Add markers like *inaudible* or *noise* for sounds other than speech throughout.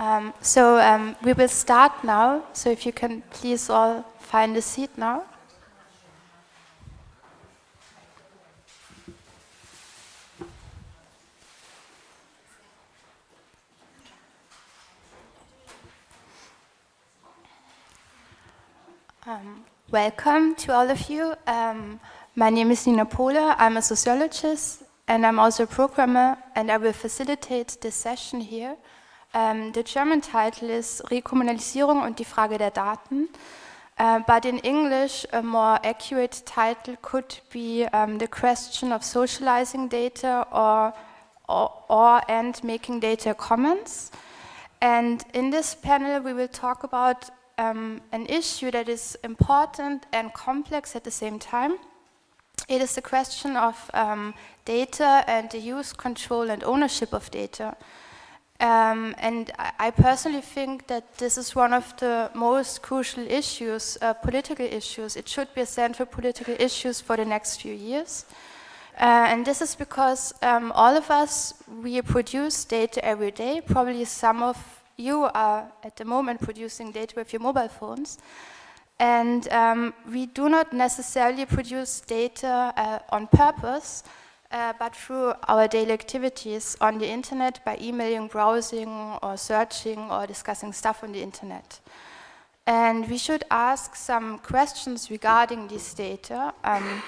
Um, so um, we will start now. So if you can please all find a seat now. Um, welcome to all of you. Um, my name is Nina Pohle. I'm a sociologist and I'm also a programmer and I will facilitate this session here. Um, the German title is Rekommunalisierung und die Frage der Daten. Uh, but in English, a more accurate title could be um, the question of socializing data or, or, or, and making data commons. And in this panel, we will talk about um, an issue that is important and complex at the same time. It is the question of um, data and the use, control and ownership of data. Um, and I, personally think that this is one of the most crucial issues, uh, political issues. It should be a central political issues for the next few years. Uh, and this is because um, all of us, we produce data every day. Probably some of you are at the moment producing data with your mobile phones. And um, we do not necessarily produce data uh, on purpose, uh, but through our daily activities on the internet by emailing, browsing, or searching, or discussing stuff on the internet. And we should ask some questions regarding this data. Um,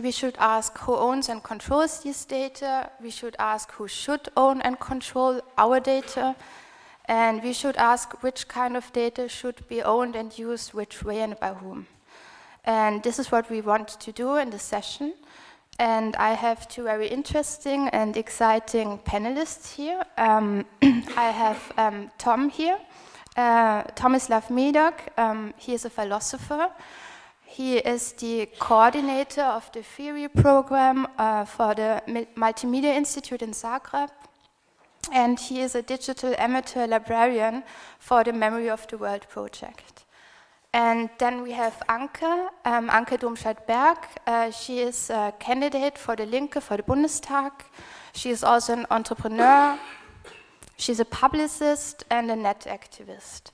we should ask who owns and controls this data. We should ask who should own and control our data. And we should ask which kind of data should be owned and used which way and by whom. And this is what we want to do in this session. And I have two very interesting and exciting panelists here. Um, *clears throat* I have um, Tom here, uh, Tomislav Medak. Um, he is a philosopher. He is the coordinator of the theory program uh, for the Multimedia Institute in Zagreb and he is a digital amateur librarian for the Memory of the World project. And then we have Anke, um, Anke Domscheit-Berg. Uh, she is a candidate for the Linke for the Bundestag. She is also an entrepreneur. She's a publicist and a net activist.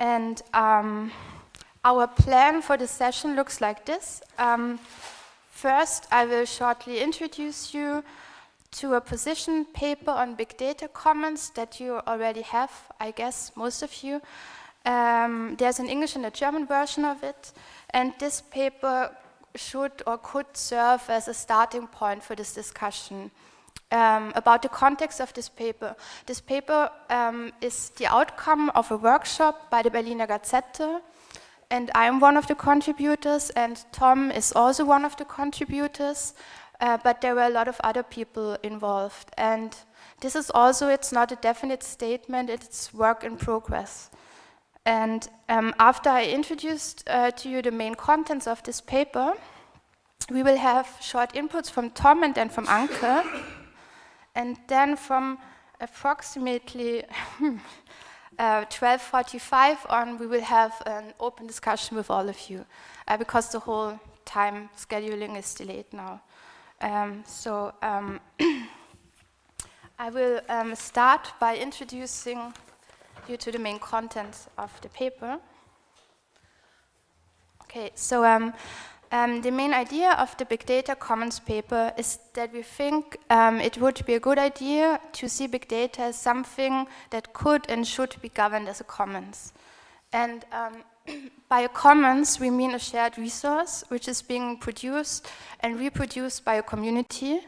And um, our plan for the session looks like this. Um, first, I will shortly introduce you to a position paper on big data commons that you already have, I guess, most of you. Um, there's an English and a German version of it, and this paper should or could serve as a starting point for this discussion. Um, about the context of this paper. This paper um, is the outcome of a workshop by the Berliner Gazette, and I'm one of the contributors, and Tom is also one of the contributors. Uh, but there were a lot of other people involved. And this is also, it's not a definite statement, it's work in progress. And um, after I introduced uh, to you the main contents of this paper, we will have short inputs from Tom and then from Anke. and then from approximately 12.45 *laughs* uh, on, we will have an open discussion with all of you, uh, because the whole time scheduling is delayed now. Um, so um, *clears throat* I will um, start by introducing to the main content of the paper. Okay, so um, um, the main idea of the Big Data Commons paper is that we think um, it would be a good idea to see big data as something that could and should be governed as a commons. And *clears throat* by a commons, we mean a shared resource which is being produced and reproduced by a community.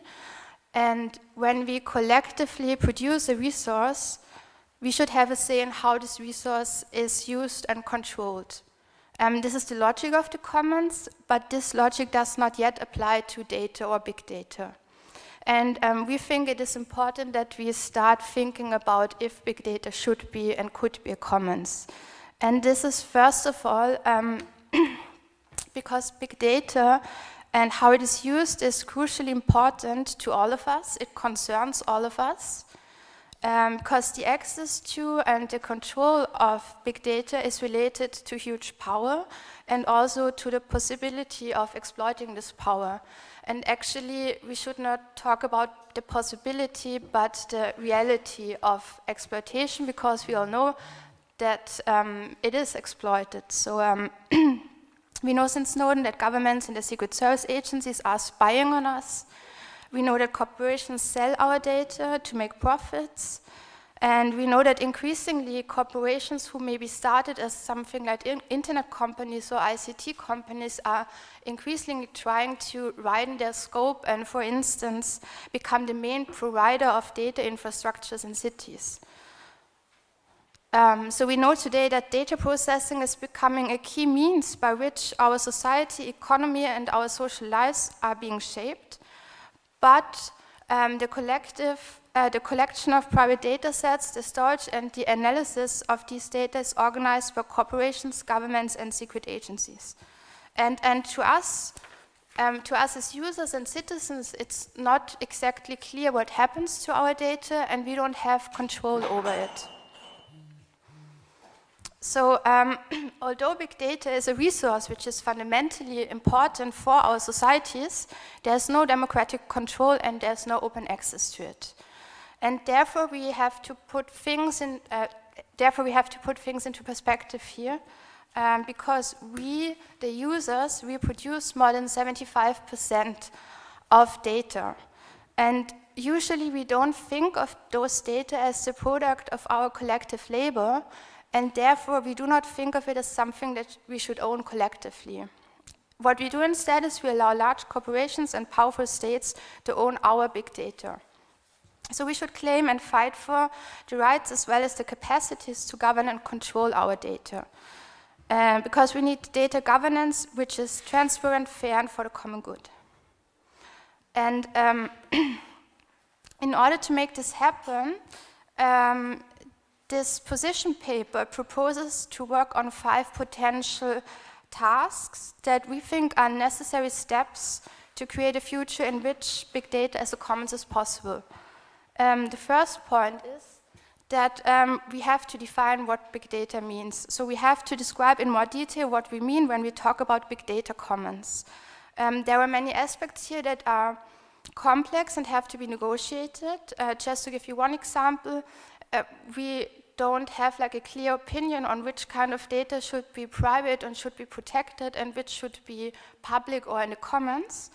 And when we collectively produce a resource, we should have a say in how this resource is used and controlled. Um, this is the logic of the commons, but this logic does not yet apply to data or big data. And um, we think it is important that we start thinking about if big data should be and could be a commons. And this is first of all um, *coughs* because big data and how it is used is crucially important to all of us. It concerns all of us. Um, because the access to and the control of big data is related to huge power and also to the possibility of exploiting this power. And actually, we should not talk about the possibility, but the reality of exploitation, because we all know that um, it is exploited. So um, *clears throat* we know since Snowden that governments and the Secret Service agencies are spying on us. We know that corporations sell our data to make profits. And we know that increasingly corporations who maybe started as something like in internet companies or ICT companies are increasingly trying to widen their scope and, for instance, become the main provider of data infrastructures in cities. Um, so we know today that data processing is becoming a key means by which our society, economy, and our social lives are being shaped. But um, the collective uh, the collection of private data sets, the storage and the analysis of these data is organized by corporations, governments, and secret agencies. And, and to us, um, to us as users and citizens, it's not exactly clear what happens to our data, and we don't have control over it. So um, *clears throat* although big data is a resource which is fundamentally important for our societies, there's no democratic control and there's no open access to it. And therefore we have to put things in, uh, therefore we have to put things into perspective here, um, because we, the users, we produce more than 75% of data. And usually we don't think of those data as the product of our collective labor, and therefore we do not think of it as something that we should own collectively. What we do instead is we allow large corporations and powerful states to own our big data. So we should claim and fight for the rights as well as the capacities to govern and control our data. Uh, because we need data governance which is transparent, fair, and for the common good. And um, *clears throat* in order to make this happen, um, this position paper proposes to work on five potential tasks that we think are necessary steps to create a future in which big data as a commons is possible. Um, the first point is that um, we have to define what big data means. So we have to describe in more detail what we mean when we talk about big data commons. Um, there are many aspects here that are complex and have to be negotiated. Uh, just to give you one example, uh, we don't have like a clear opinion on which kind of data should be private and should be protected and which should be public or in the commons.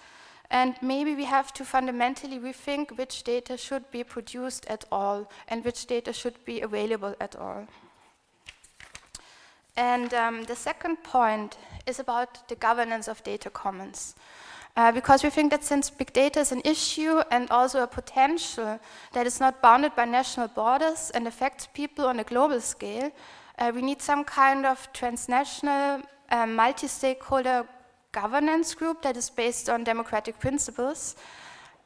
And maybe we have to fundamentally rethink which data should be produced at all and which data should be available at all. And um, the second point is about the governance of data commons. Uh, because we think that since big data is an issue and also a potential that is not bounded by national borders and affects people on a global scale, uh, we need some kind of transnational, uh, multi-stakeholder governance group that is based on democratic principles.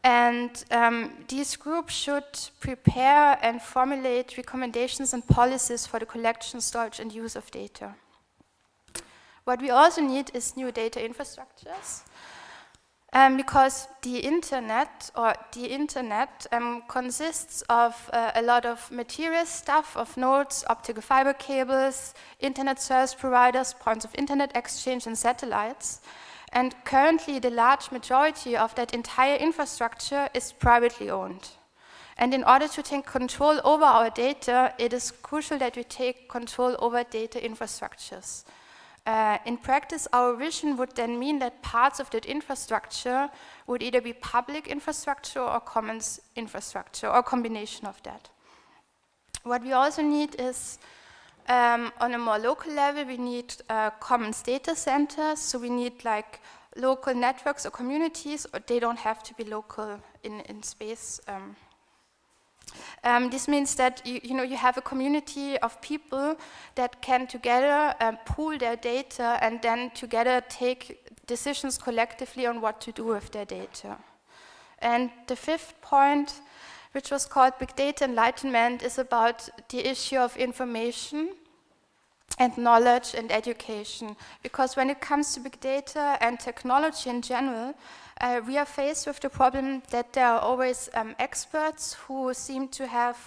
And um, these groups should prepare and formulate recommendations and policies for the collection, storage, and use of data. What we also need is new data infrastructures. Um, because the internet or the internet um, consists of uh, a lot of material stuff, of nodes, optical fiber cables, internet service providers, points of internet exchange and satellites. And currently the large majority of that entire infrastructure is privately owned. And in order to take control over our data, it is crucial that we take control over data infrastructures. Uh, in practice, our vision would then mean that parts of that infrastructure would either be public infrastructure or commons infrastructure, or combination of that. What we also need is, um, on a more local level, we need uh, commons data centers, so we need like local networks or communities, or they don't have to be local in, in space. Um, um, this means that you, you, know you have a community of people that can together um, pool their data and then together take decisions collectively on what to do with their data. And the fifth point, which was called Big Data Enlightenment, is about the issue of information and knowledge and education. Because when it comes to big data and technology in general, uh, we are faced with the problem that there are always um, experts who seem to have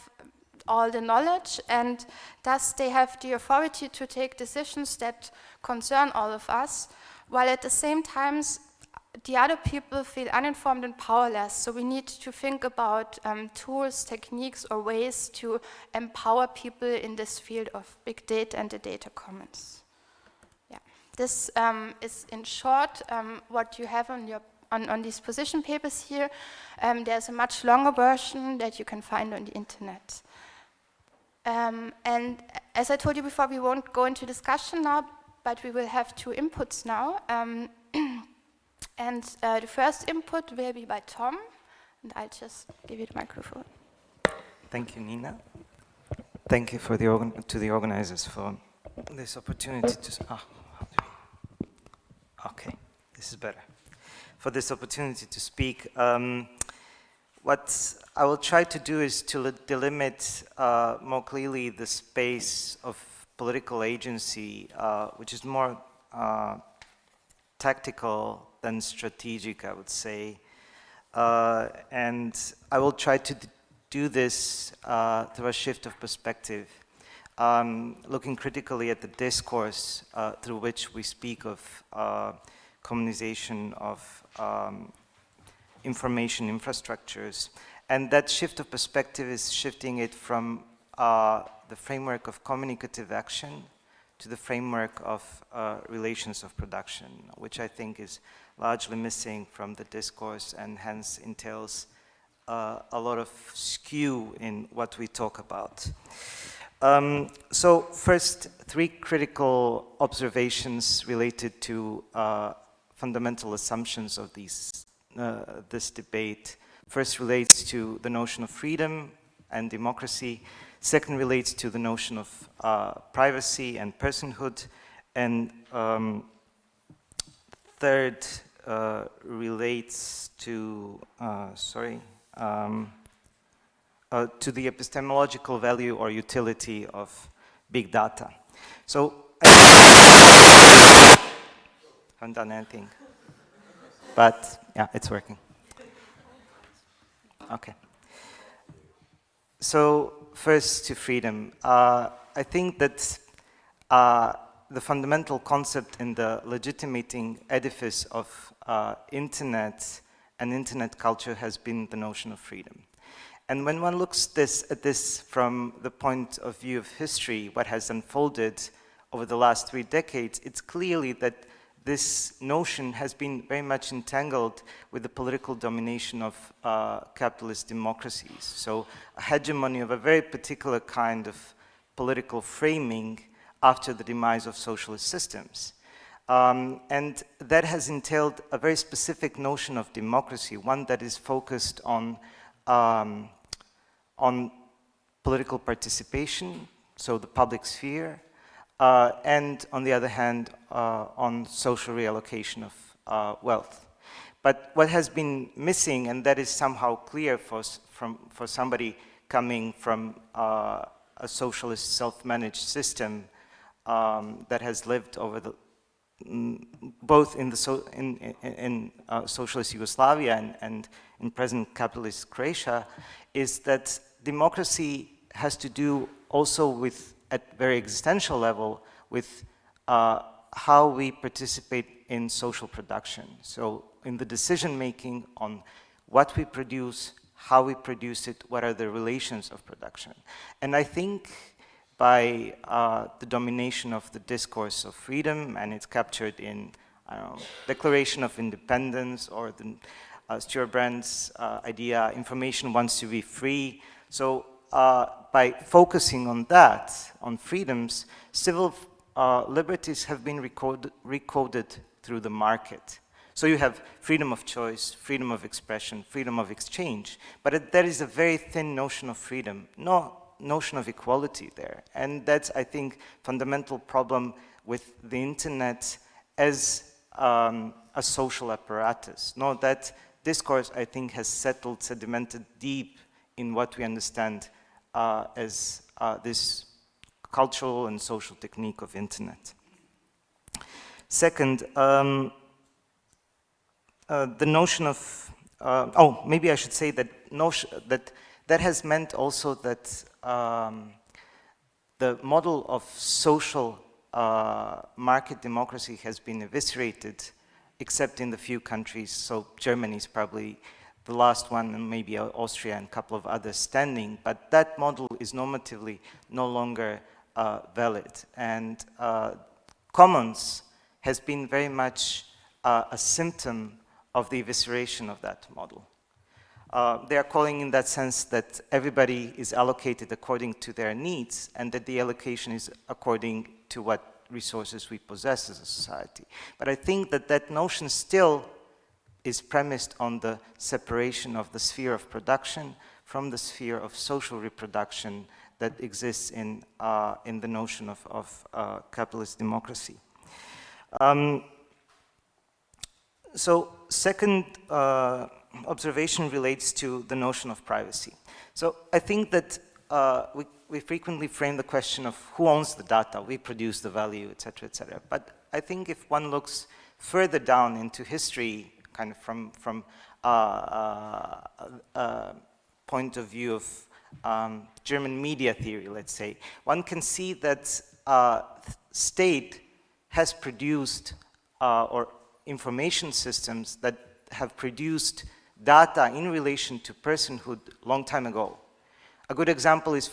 all the knowledge and thus they have the authority to take decisions that concern all of us, while at the same time the other people feel uninformed and powerless. So we need to think about um, tools, techniques, or ways to empower people in this field of big data and the data commons. Yeah, this um, is in short um, what you have on your on, on these position papers here. Um, there's a much longer version that you can find on the internet. Um, and as I told you before, we won't go into discussion now, but we will have two inputs now. Um, *clears throat* and uh, the first input will be by Tom, and I'll just give you the microphone. Thank you, Nina. Thank you for the to the organizers for this opportunity to. Oh, okay, this is better. For this opportunity to speak. Um, what I will try to do is to delimit uh, more clearly the space of political agency, uh, which is more uh, tactical than strategic, I would say. Uh, and I will try to do this uh, through a shift of perspective, um, looking critically at the discourse uh, through which we speak of communization of um, information infrastructures. And that shift of perspective is shifting it from uh, the framework of communicative action to the framework of uh, relations of production, which I think is largely missing from the discourse and hence entails uh, a lot of skew in what we talk about. Um, so first, three critical observations related to uh, fundamental assumptions of these, uh, this debate. First relates to the notion of freedom and democracy. Second relates to the notion of uh, privacy and personhood. And um, third uh, relates to, uh, sorry, um, uh, to the epistemological value or utility of big data. So, haven't done anything, but yeah, it's working. Okay. So first to freedom. Uh, I think that uh, the fundamental concept in the legitimating edifice of uh, internet and internet culture has been the notion of freedom. And when one looks this, at this from the point of view of history, what has unfolded over the last three decades, it's clearly that this notion has been very much entangled with the political domination of uh, capitalist democracies. So a hegemony of a very particular kind of political framing after the demise of socialist systems. Um, and that has entailed a very specific notion of democracy, one that is focused on, um, on political participation, so the public sphere, uh, and on the other hand, uh, on social reallocation of uh, wealth. But what has been missing, and that is somehow clear for, from, for somebody coming from uh, a socialist self-managed system um, that has lived over the both in, the so, in, in, uh, socialist Yugoslavia and, and in present capitalist Croatia, is that democracy has to do also with, at very existential level, with uh, how we participate in social production. So in the decision making on what we produce, how we produce it, what are the relations of production. And I think by uh, the domination of the discourse of freedom, and it's captured in know, Declaration of Independence or the uh, Stewart Brand's uh, idea, information wants to be free. So uh, by focusing on that, on freedoms, civil uh, liberties have been recorded, recoded through the market. So you have freedom of choice, freedom of expression, freedom of exchange, but it, there is a very thin notion of freedom. No, notion of equality there. And that's, I think, fundamental problem with the internet as um, a social apparatus. No, that discourse, I think, has settled, sedimented deep in what we understand uh, as uh, this cultural and social technique of internet. Second, um, uh, the notion of, uh, oh, maybe I should say that, notion, that that has meant also that um, the model of social uh, market democracy has been eviscerated, except in the few countries, so Germany is probably the last one, and maybe Austria and a couple of others standing, but that model is normatively no longer uh, valid. And uh, commons has been very much uh, a symptom of the evisceration of that model. Uh, they are calling in that sense that everybody is allocated according to their needs and that the allocation is according to what resources we possess as a society. But I think that that notion still is premised on the separation of the sphere of production from the sphere of social reproduction that exists in, uh, in the notion of, of uh, capitalist democracy. Um, so second uh, observation relates to the notion of privacy. So I think that uh, we, we frequently frame the question of who owns the data, we produce the value, et cetera, et cetera. But I think if one looks further down into history, kind of from, from uh, uh, uh, point of view of um, German media theory, let's say, one can see that uh, state has produced uh, or information systems that have produced data in relation to personhood long time ago. A good example is,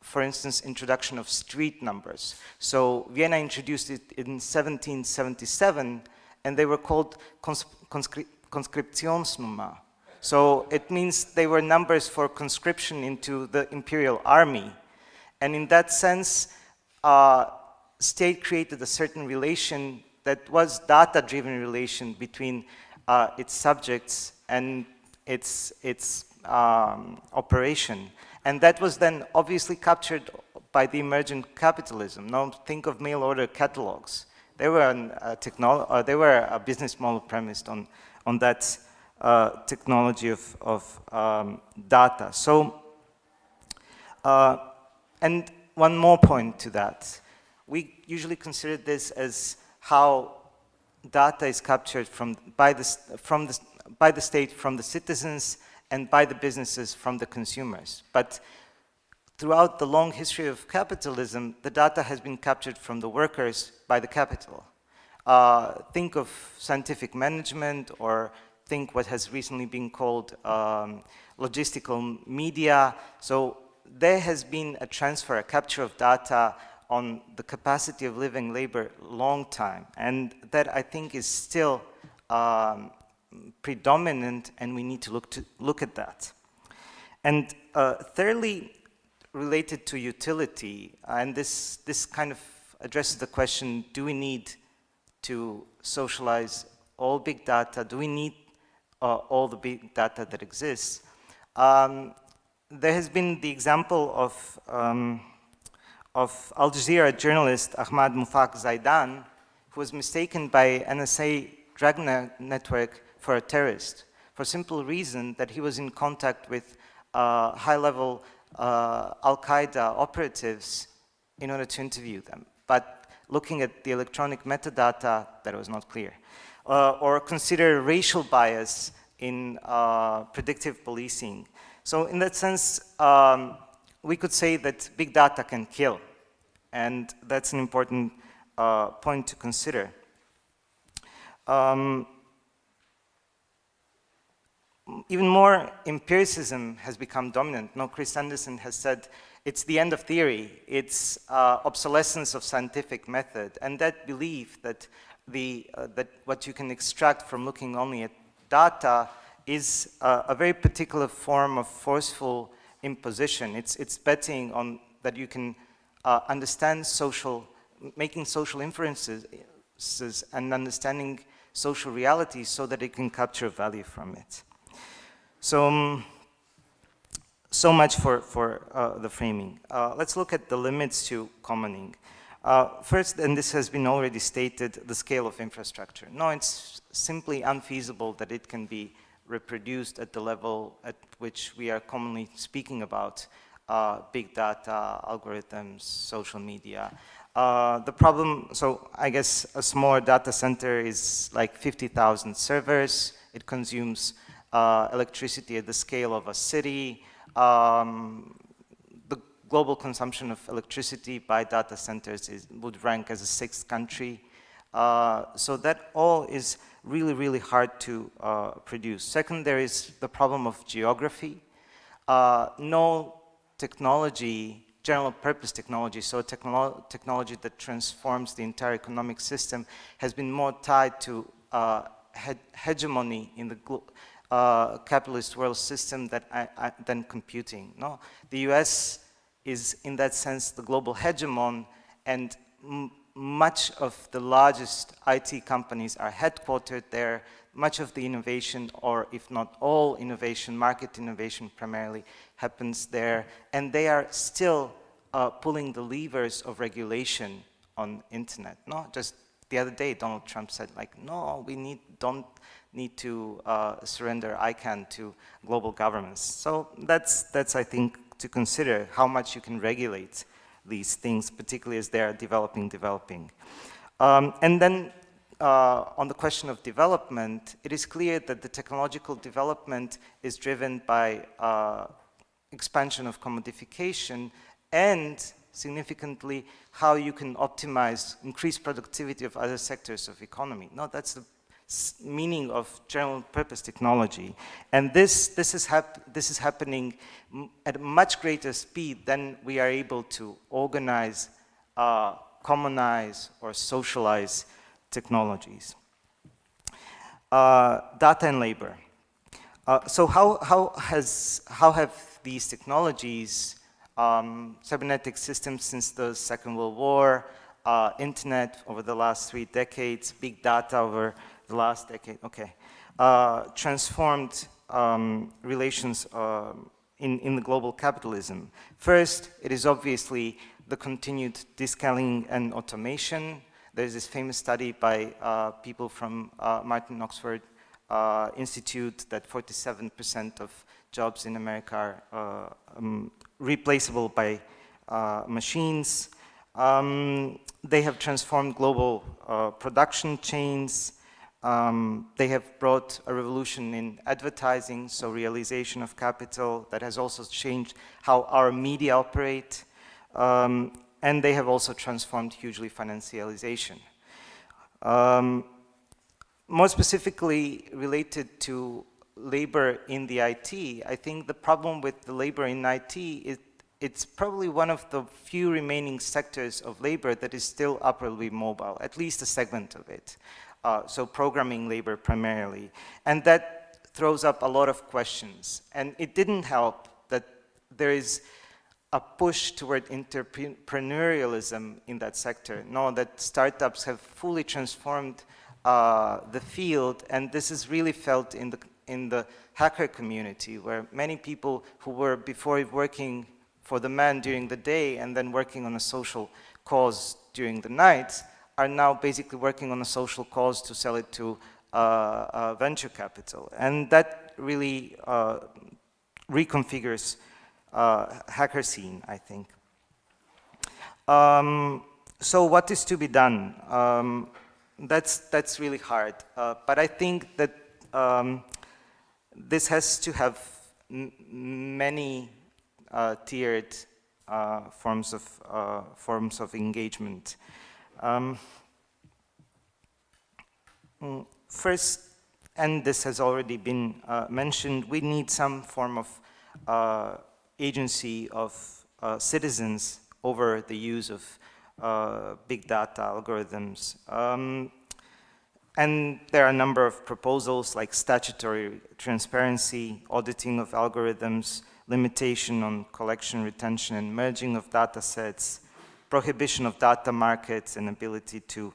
for instance, introduction of street numbers. So Vienna introduced it in 1777, and they were called conscri Konskriptionsnummer. So it means they were numbers for conscription into the imperial army. And in that sense, uh, state created a certain relation that was data-driven relation between uh, its subjects and its, its um, operation. And that was then obviously captured by the emergent capitalism. Now think of mail order catalogs. They were, a, uh, they were a business model premised on, on that uh, technology of, of um, data. So, uh, and one more point to that. We usually consider this as how data is captured from, by, the, from the, by the state from the citizens and by the businesses from the consumers. But throughout the long history of capitalism, the data has been captured from the workers by the capital. Uh, think of scientific management or think what has recently been called um, logistical media. So there has been a transfer, a capture of data on the capacity of living labor long time. And that I think is still um, predominant and we need to look, to look at that. And uh, thirdly, related to utility, and this, this kind of addresses the question, do we need to socialize all big data? Do we need uh, all the big data that exists? Um, there has been the example of, um, of Al Jazeera journalist Ahmad Mufak Zaidan, who was mistaken by NSA drug network for a terrorist for simple reason that he was in contact with uh, high-level uh, Al-Qaeda operatives in order to interview them. But looking at the electronic metadata, that was not clear. Uh, or consider racial bias in uh, predictive policing. So in that sense, um, we could say that big data can kill. And that's an important uh, point to consider. Um, even more empiricism has become dominant. No, Chris Anderson has said it's the end of theory, it's uh, obsolescence of scientific method, and that belief that, the, uh, that what you can extract from looking only at data is uh, a very particular form of forceful imposition. It's, it's betting on that you can uh, understand social, making social inferences and understanding social reality so that it can capture value from it. So, um, so much for, for uh, the framing. Uh, let's look at the limits to commoning. Uh, first, and this has been already stated, the scale of infrastructure. No, it's simply unfeasible that it can be reproduced at the level at which we are commonly speaking about uh, big data, algorithms, social media. Uh, the problem, so I guess a small data center is like 50,000 servers. It consumes uh, electricity at the scale of a city. Um, the global consumption of electricity by data centers is, would rank as a sixth country. Uh, so that all is really, really hard to uh, produce. Second, there is the problem of geography. Uh, no technology, general purpose technology, so technolo technology that transforms the entire economic system has been more tied to uh, he hegemony in the uh, capitalist world system that I, I, than computing. No, the U.S. is in that sense the global hegemon, and much of the largest IT companies are headquartered there. Much of the innovation, or if not all innovation, market innovation primarily, happens there. And they are still uh, pulling the levers of regulation on internet. No, just the other day, Donald Trump said, like, no, we need, don't need to uh, surrender ICANN to global governments. So that's, that's, I think, to consider how much you can regulate these things, particularly as they're developing, developing. Um, and then uh, on the question of development, it is clear that the technological development is driven by uh, expansion of commodification and significantly how you can optimize, increase productivity of other sectors of economy. No, that's the meaning of general purpose technology. And this, this, is, hap this is happening at a much greater speed than we are able to organize, uh, commonize, or socialize technologies. Uh, data and labor. Uh, so how, how, has, how have these technologies, um, cybernetic systems since the Second World War, uh, internet over the last three decades, big data over the last decade, okay, uh, transformed um, relations uh, in, in the global capitalism. First, it is obviously the continued deskilling and automation. There's this famous study by uh, people from uh, Martin Oxford uh, Institute that 47% of jobs in America are uh, um, replaceable by machines. Um, they have transformed global production chains, um, they have brought a revolution in advertising, so realization of capital that has also changed how our media operate. Um, and they have also transformed hugely financialization. Um, more specifically related to labor in the IT, I think the problem with the labor in IT is it's probably one of the few remaining sectors of labor that is still upwardly mobile, at least a segment of it uh, so programming labor primarily. And that throws up a lot of questions. And it didn't help that there is a push toward entrepreneurialism in that sector. Now that startups have fully transformed uh, the field, and this is really felt in the, in the hacker community, where many people who were before working for the man during the day and then working on a social cause during the night are now basically working on a social cause to sell it to uh, uh, venture capital. And that really uh, reconfigures uh, hacker scene, I think. Um, so what is to be done? Um, that's, that's really hard. Uh, but I think that um, this has to have many uh, tiered forms, of, forms of engagement. Um, mm, first, and this has already been uh, mentioned, we need some form of uh, agency of uh, citizens over the use of uh, big data algorithms. Um, and there are a number of proposals like statutory transparency, auditing of algorithms, limitation on collection, retention, and merging of data sets, prohibition of data markets and ability to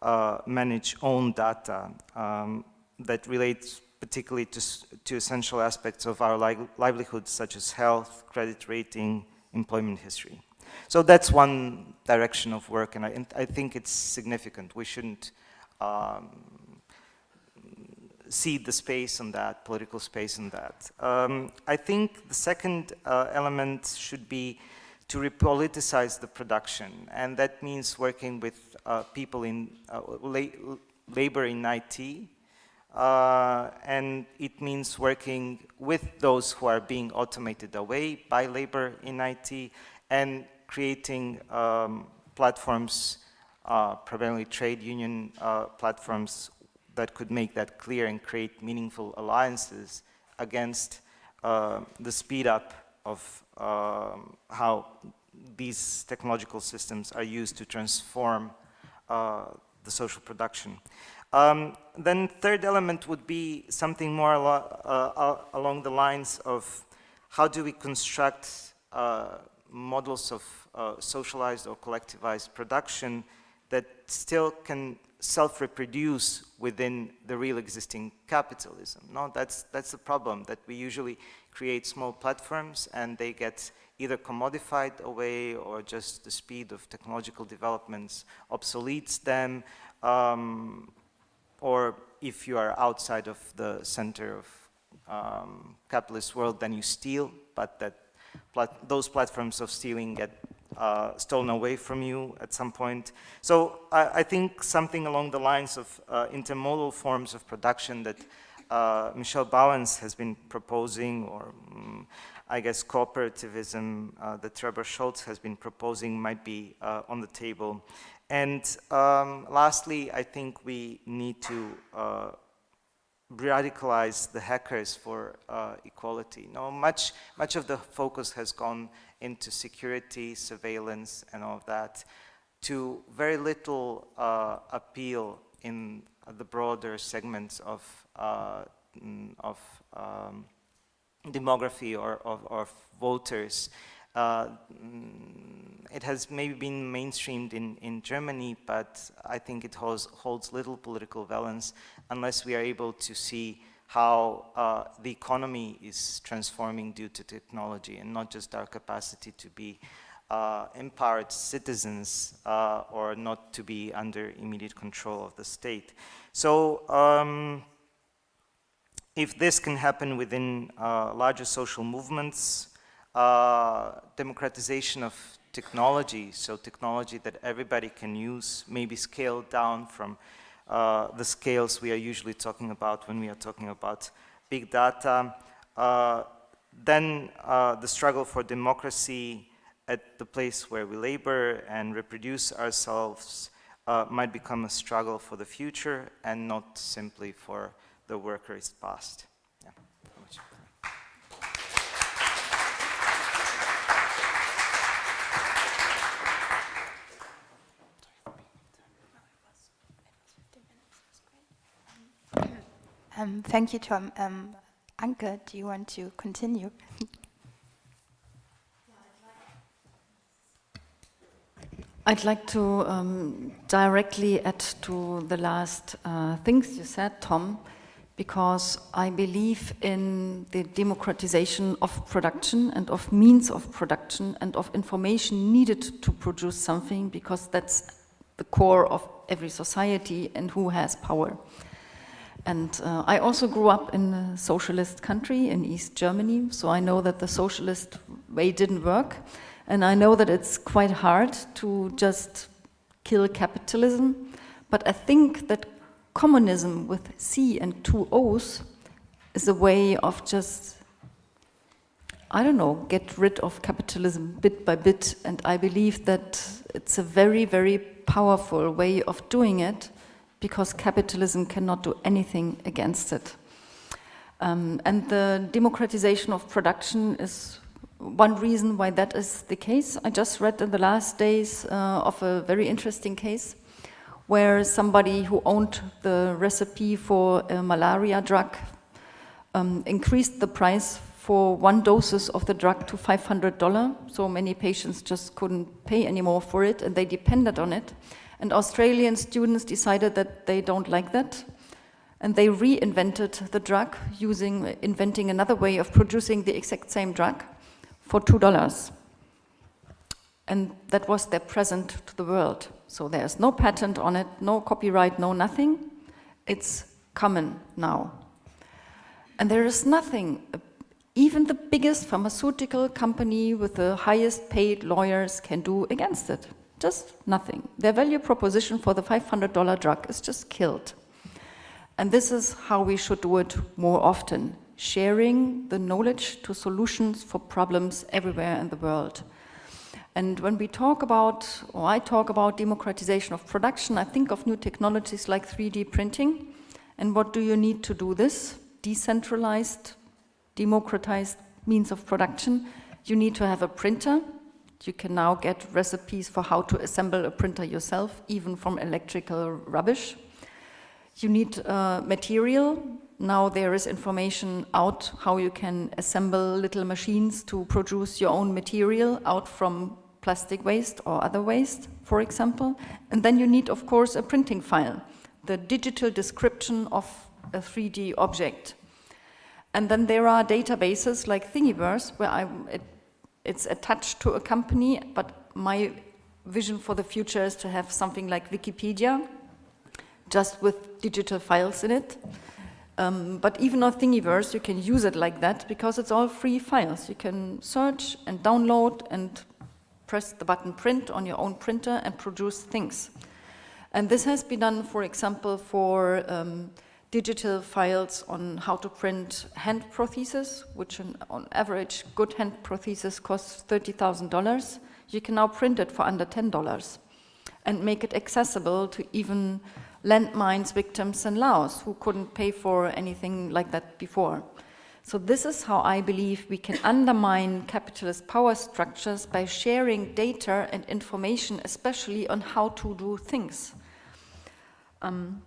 uh, manage own data um, that relates particularly to, to essential aspects of our li livelihoods such as health, credit rating, employment history. So that's one direction of work and I, and I think it's significant. We shouldn't um, cede the space on that, political space on that. Um, I think the second uh, element should be to repoliticize the production. And that means working with uh, people in uh, la labor in IT, Uh, and it means working with those who are being automated away by labor in IT and creating um, platforms, uh, primarily trade union platforms that could make that clear and create meaningful alliances against uh, the speed up of um, how these technological systems are used to transform uh, the social production. Um, then third element would be something more alo uh, along the lines of how do we construct uh, models of uh, socialized or collectivized production that still can self-reproduce within the real existing capitalism. No, that's, that's the problem, that we usually create small platforms and they get either commodified away or just the speed of technological developments obsoletes them, um, or if you are outside of the center of um, capitalist world, then you steal, but that plat those platforms of stealing get uh, stolen away from you at some point. So I, I think something along the lines of uh, intermodal forms of production that uh, Michel Bauwens has been proposing, or um, I guess cooperativism uh, that Trebor Scholz has been proposing might be uh, on the table. And um, lastly, I think we need to uh, radicalize the hackers for equality. No, much, much of the focus has gone into security, surveillance, and all of that, to very little uh, appeal in the broader segments of, uh, of um, demography or of, voters. Uh, mm, it has maybe been mainstreamed in, in Germany, but I think it holds, holds little political valence unless we are able to see how uh, the economy is transforming due to technology and not just our capacity to be uh, empowered citizens uh, or not to be under immediate control of the state. So um, if this can happen within uh, larger social movements, uh, democratization of technology, so technology that everybody can use, maybe scaled down from uh, the scales we are usually talking about when we are talking about big data. Uh, then uh, the struggle for democracy at the place where we labor and reproduce ourselves uh, might become a struggle for the future and not simply for the workers past. Um, thank you, Tom. Um, Anke, do you want to continue? I'd like to um, directly add to the last uh, things you said, Tom, because I believe in the democratization of production and of means of production and of information needed to produce something, because that's the core of every society and who has power. And uh, I also grew up in a socialist country in East Germany, so I know that the socialist way didn't work. And I know that it's quite hard to just kill capitalism. But I think that commonism with C and two O's is a way of just, I don't know, get rid of capitalism bit by bit. And I believe that it's a very, very powerful way of doing it because capitalism cannot do anything against it. Um, and the democratization of production is one reason why that is the case. I just read in the last days uh, of a very interesting case where somebody who owned the recipe for a malaria drug um, increased the price for one doses of the drug to $500. So many patients just couldn't pay anymore for it and they depended on it. And Australian students decided that they don't like that. And they reinvented the drug using, inventing another way of producing the exact same drug for $2. And that was their present to the world. So there's no patent on it, no copyright, no nothing. It's common now. And there is nothing, even the biggest pharmaceutical company with the highest paid lawyers can do against it. Just nothing. Their value proposition for the $500 drug is just killed. And this is how we should do it more often, sharing the knowledge to solutions for problems everywhere in the world. And when we talk about, or I talk about democratization of production, I think of new technologies like 3D printing. And what do you need to do this? Decentralized, democratized means of production. You need to have a printer. You can now get recipes for how to assemble a printer yourself, even from electrical rubbish. You need uh, material. Now there is information out how you can assemble little machines to produce your own material out from plastic waste or other waste, for example. And then you need, of course, a printing file, the digital description of a 3D object. And then there are databases like Thingiverse, where I, it's attached to a company, but my vision for the future is to have something like Wikipedia, just with digital files in it. Um, but even on Thingiverse, you can use it like that because it's all free files. You can search and download and press the button print on your own printer and produce things. And this has been done, for example, for um, digital files on how to print hand prostheses, which on average, good hand prosthesis costs $30,000. You can now print it for under $10 and make it accessible to even landmines victims in Laos who couldn't pay for anything like that before. So this is how I believe we can undermine capitalist power structures by sharing data and information, especially on how to do things. Um,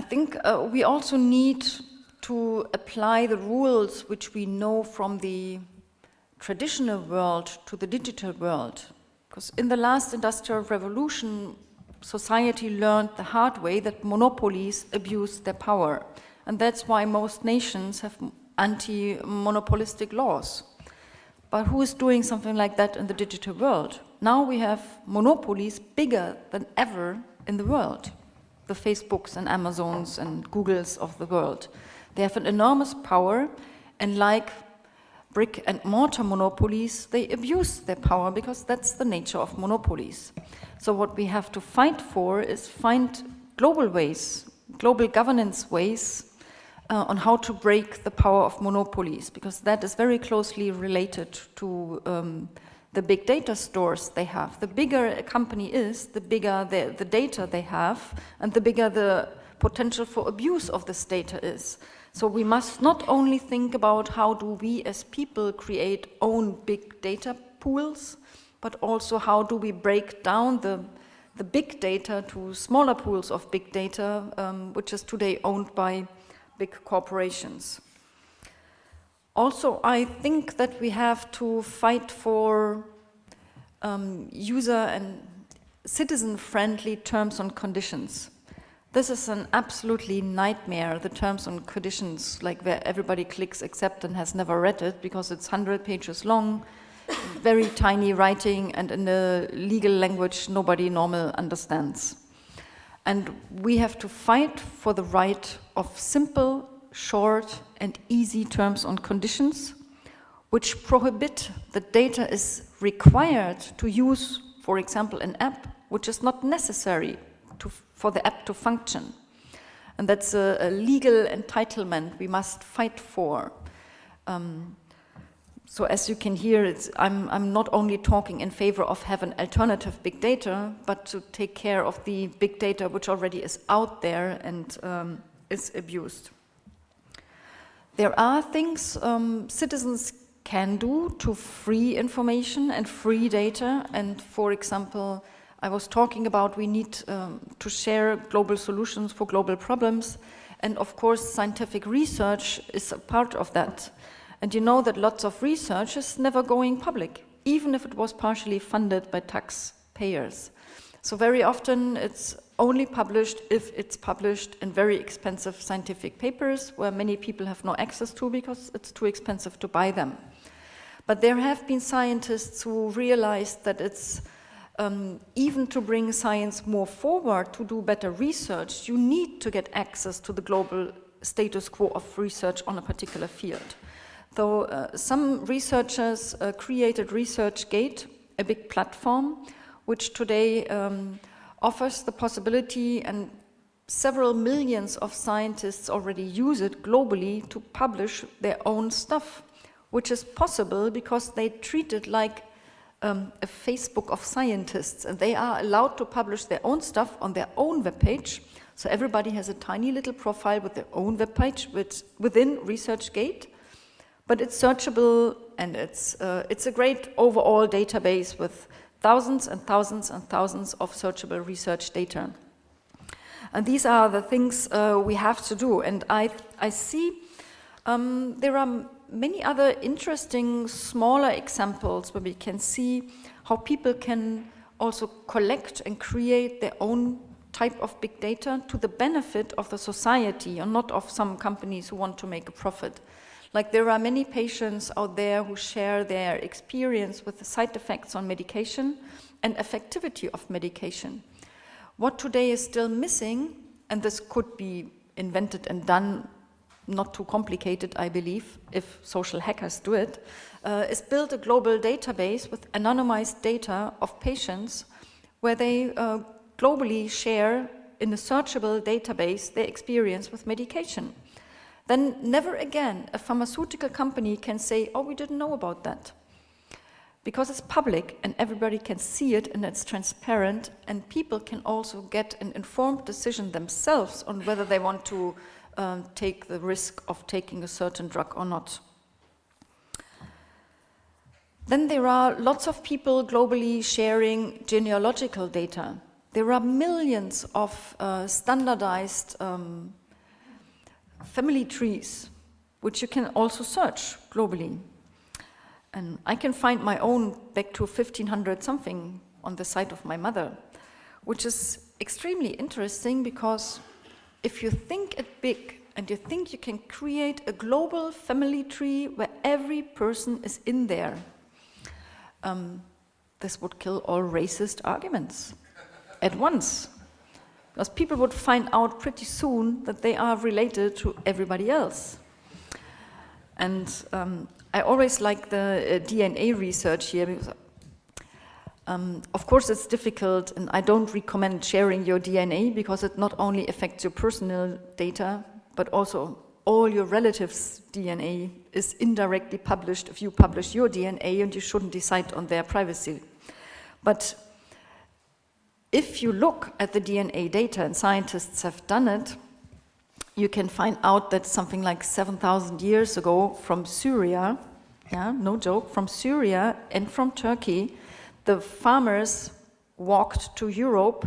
I think uh, we also need to apply the rules which we know from the traditional world to the digital world. Because in the last industrial revolution, society learned the hard way that monopolies abuse their power. And that's why most nations have anti-monopolistic laws. But who is doing something like that in the digital world? Now we have monopolies bigger than ever in the world the Facebooks and Amazons and Googles of the world. They have an enormous power, and like brick and mortar monopolies, they abuse their power because that's the nature of monopolies. So what we have to fight for is find global ways, global governance ways uh, on how to break the power of monopolies, because that is very closely related to um, the big data stores they have. The bigger a company is, the bigger the, the data they have, and the bigger the potential for abuse of this data is. So we must not only think about how do we as people create own big data pools, but also how do we break down the, the big data to smaller pools of big data, um, which is today owned by big corporations. Also, I think that we have to fight for um, user and citizen-friendly terms and conditions. This is an absolutely nightmare, the terms and conditions, like where everybody clicks accept and has never read it because it's 100 pages long, very tiny writing, and in a legal language nobody normal understands. And we have to fight for the right of simple short and easy terms and conditions, which prohibit that data is required to use, for example, an app, which is not necessary to, for the app to function. And that's a, a legal entitlement we must fight for. Um, so as you can hear, I'm, I'm, not only talking in favor of having alternative big data, but to take care of the big data which already is out there and um, is abused. There are things um, citizens can do to free information and free data. And for example, I was talking about we need um, to share global solutions for global problems. And of course, scientific research is a part of that. And you know that lots of research is never going public, even if it was partially funded by taxpayers. So very often it's only published if it's published in very expensive scientific papers where many people have no access to because it's too expensive to buy them. But there have been scientists who realized that it's um, even to bring science more forward, to do better research, you need to get access to the global status quo of research on a particular field. So uh, some researchers uh, created ResearchGate, a big platform, which today um, offers the possibility, and several millions of scientists already use it globally to publish their own stuff, which is possible because they treat it like um, a Facebook of scientists, and they are allowed to publish their own stuff on their own webpage. So everybody has a tiny little profile with their own webpage with, within ResearchGate, but it's searchable and it's, uh, it's a great overall database with thousands and thousands and thousands of searchable research data. And these are the things uh, we have to do. And I, I see um, there are many other interesting smaller examples where we can see how people can also collect and create their own type of big data to the benefit of the society and not of some companies who want to make a profit. Like there are many patients out there who share their experience with the side effects on medication and effectivity of medication. What today is still missing, and this could be invented and done not too complicated, I believe, if social hackers do it, uh, is build a global database with anonymized data of patients where they uh, globally share in a searchable database their experience with medication. Then never again a pharmaceutical company can say, oh, we didn't know about that. Because it's public and everybody can see it and it's transparent and people can also get an informed decision themselves on whether they want to um, take the risk of taking a certain drug or not. Then there are lots of people globally sharing genealogical data. There are millions of uh, standardized um, family trees, which you can also search globally. And I can find my own back to 1500 something on the site of my mother, which is extremely interesting because if you think it big and you think you can create a global family tree where every person is in there, um, this would kill all racist arguments at once. Because people would find out pretty soon that they are related to everybody else. And um, I always like the uh, DNA research here because um, of course, it's difficult, and I don't recommend sharing your DNA because it not only affects your personal data, but also all your relatives' DNA is indirectly published if you publish your DNA, and you shouldn't decide on their privacy. But if you look at the DNA data, and scientists have done it, you can find out that something like 7,000 years ago from Syria, yeah, no joke, from Syria and from Turkey, the farmers walked to Europe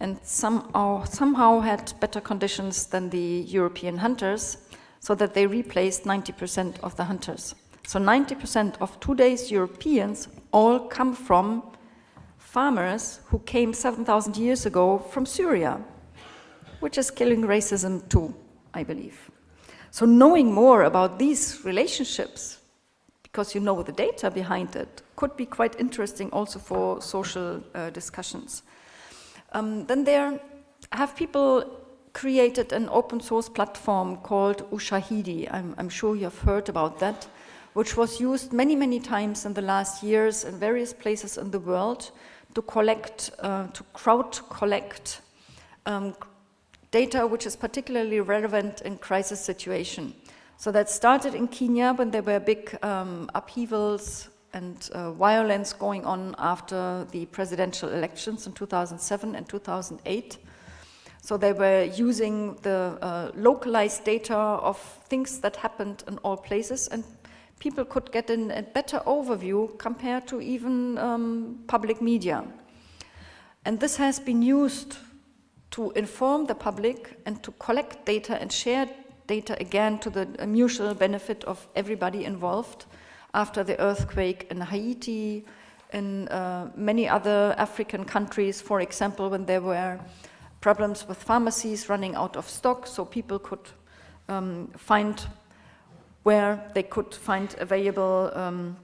and somehow, uh, somehow had better conditions than the European hunters, so that they replaced 90% of the hunters. So 90% of today's Europeans all come from farmers who came 7,000 years ago from Syria, which is killing racism too, I believe. So knowing more about these relationships, because you know the data behind it, could be quite interesting also for social uh, discussions. Um, then there have people created an open source platform called Ushahidi. I'm, I'm, sure you have heard about that, which was used many, many times in the last years in various places in the world to collect, uh, to crowd collect um, data which is particularly relevant in crisis situation. So that started in Kenya when there were big um, upheavals and uh, violence going on after the presidential elections in 2007 and 2008. So they were using the uh, localized data of things that happened in all places and people could get in a better overview compared to even um, public media. And this has been used to inform the public and to collect data and share data again to the mutual benefit of everybody involved after the earthquake in Haiti, in uh, many other African countries, for example, when there were problems with pharmacies running out of stock, so people could um, find where they could find available um,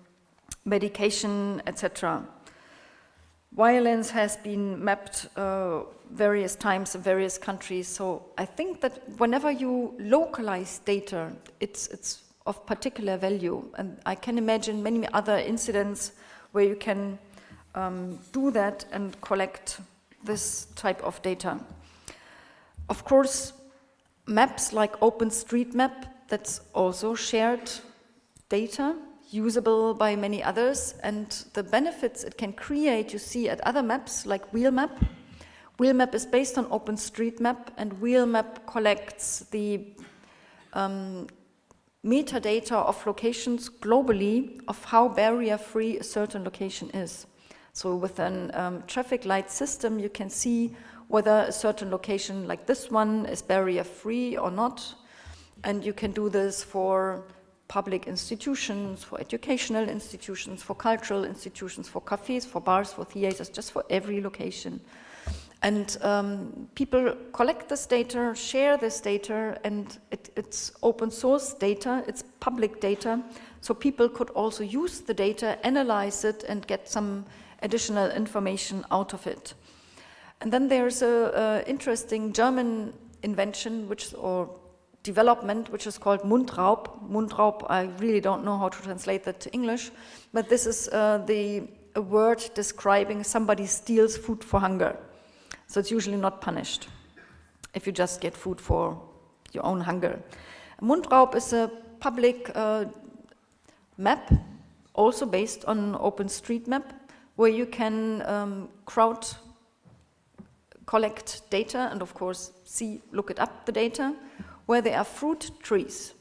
medication, etc. Violence has been mapped uh, various times in various countries, so I think that whenever you localize data, it's, it's of particular value. And I can imagine many other incidents where you can um, do that and collect this type of data. Of course, maps like OpenStreetMap, that's also shared data, usable by many others, and the benefits it can create you see at other maps like Wheelmap. Wheelmap is based on OpenStreetMap, and Wheelmap collects the um, metadata of locations globally of how barrier-free a certain location is. So with a um, traffic light system, you can see whether a certain location like this one is barrier-free or not. And you can do this for public institutions, for educational institutions, for cultural institutions, for cafes, for bars, for theaters, just for every location. And um, people collect this data, share this data, and it, it's open source data, it's public data, so people could also use the data, analyze it, and get some additional information out of it. And then there's a, a interesting German invention, which or development, which is called Mundraub. Mundraub, I really don't know how to translate that to English, but this is uh, the a word describing somebody steals food for hunger. So it's usually not punished if you just get food for your own hunger. Mundraub is a public uh, map, also based on OpenStreetMap, where you can um, crowd collect data and of course see, look it up the data, where there are fruit trees.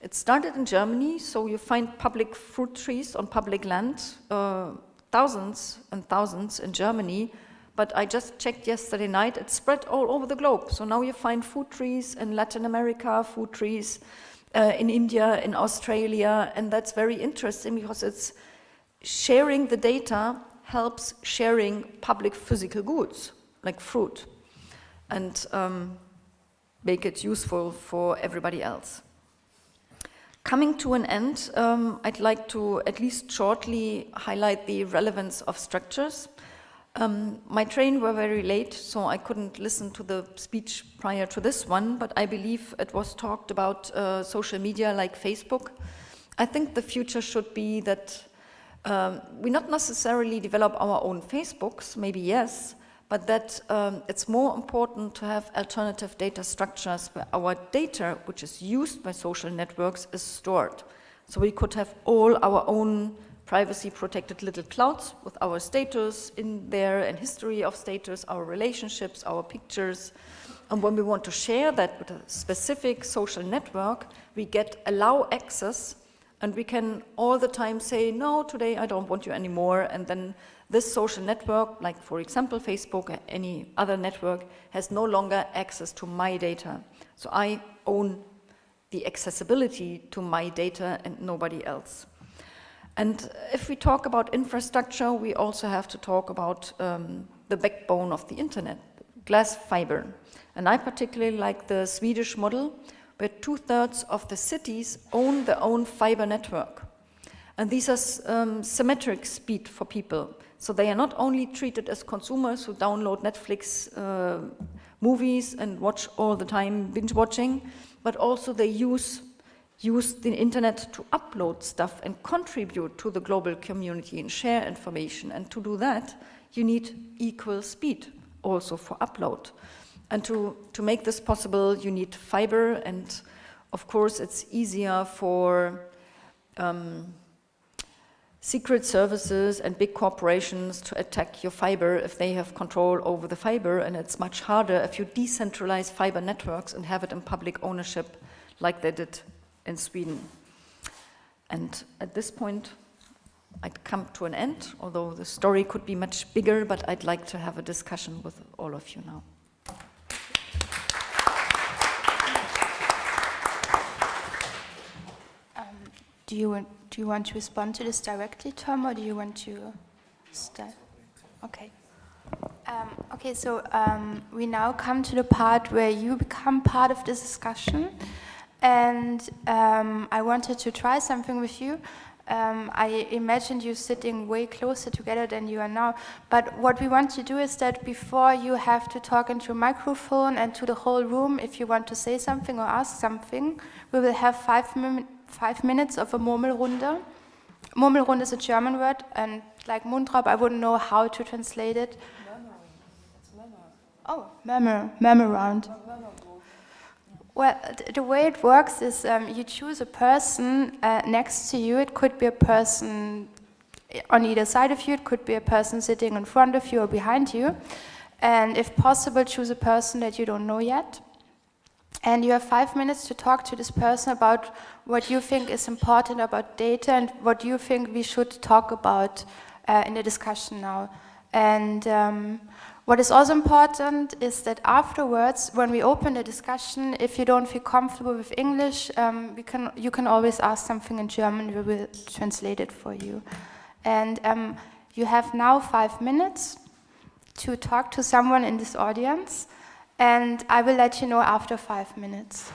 It started in Germany, so you find public fruit trees on public land, uh, thousands and thousands in Germany, but I just checked yesterday night, it spread all over the globe. So now you find food trees in Latin America, food trees uh, in India, in Australia, and that's very interesting because it's sharing the data helps sharing public physical goods, like fruit, and um, make it useful for everybody else. Coming to an end, um, I'd like to at least shortly highlight the relevance of structures. Um, my train were very late, so I couldn't listen to the speech prior to this one, but I believe it was talked about uh, social media like Facebook. I think the future should be that um, we not necessarily develop our own Facebooks, maybe yes, but that um, it's more important to have alternative data structures where our data, which is used by social networks, is stored. So we could have all our own privacy protected little clouds with our status in there and history of status, our relationships, our pictures. And when we want to share that with a specific social network, we get allow access and we can all the time say, no, today I don't want you anymore. And then this social network, like for example, Facebook or any other network, has no longer access to my data. So I own the accessibility to my data and nobody else. And if we talk about infrastructure, we also have to talk about um, the backbone of the internet, glass fiber. And I particularly like the Swedish model, where two-thirds of the cities own their own fiber network. And these are um, symmetric speed for people. So they are not only treated as consumers who download Netflix uh, movies and watch all the time binge watching, but also they use use the internet to upload stuff and contribute to the global community and share information. And to do that, you need equal speed also for upload. And to, to make this possible, you need fiber. And of course, it's easier for um, secret services and big corporations to attack your fiber if they have control over the fiber. And it's much harder if you decentralize fiber networks and have it in public ownership like they did in Sweden. And at this point, I'd come to an end, although the story could be much bigger, but I'd like to have a discussion with all of you now. Um, do you want do you want to respond to this directly, Tom, or do you want to start? Okay. Um, okay, so um, we now come to the part where you become part of this discussion and um, I wanted to try something with you. Um, I imagined you sitting way closer together than you are now. But what we want to do is that before you have to talk into a microphone and to the whole room, if you want to say something or ask something, we will have five, five minutes of a Murmelrunde. Murmelrunde is a German word, and like Mundraub, I wouldn't know how to translate it. Oh, memo, memo round. Well, the way it works is um, you choose a person uh, next to you. It could be a person on either side of you, it could be a person sitting in front of you or behind you. And if possible, choose a person that you don't know yet. And you have five minutes to talk to this person about what you think is important about data and what you think we should talk about uh, in the discussion now. And um, what is also important is that afterwards, when we open the discussion, if you don't feel comfortable with English, um, we can, you can always ask something in German, we will translate it for you. And um, you have now five minutes to talk to someone in this audience, and I will let you know after five minutes.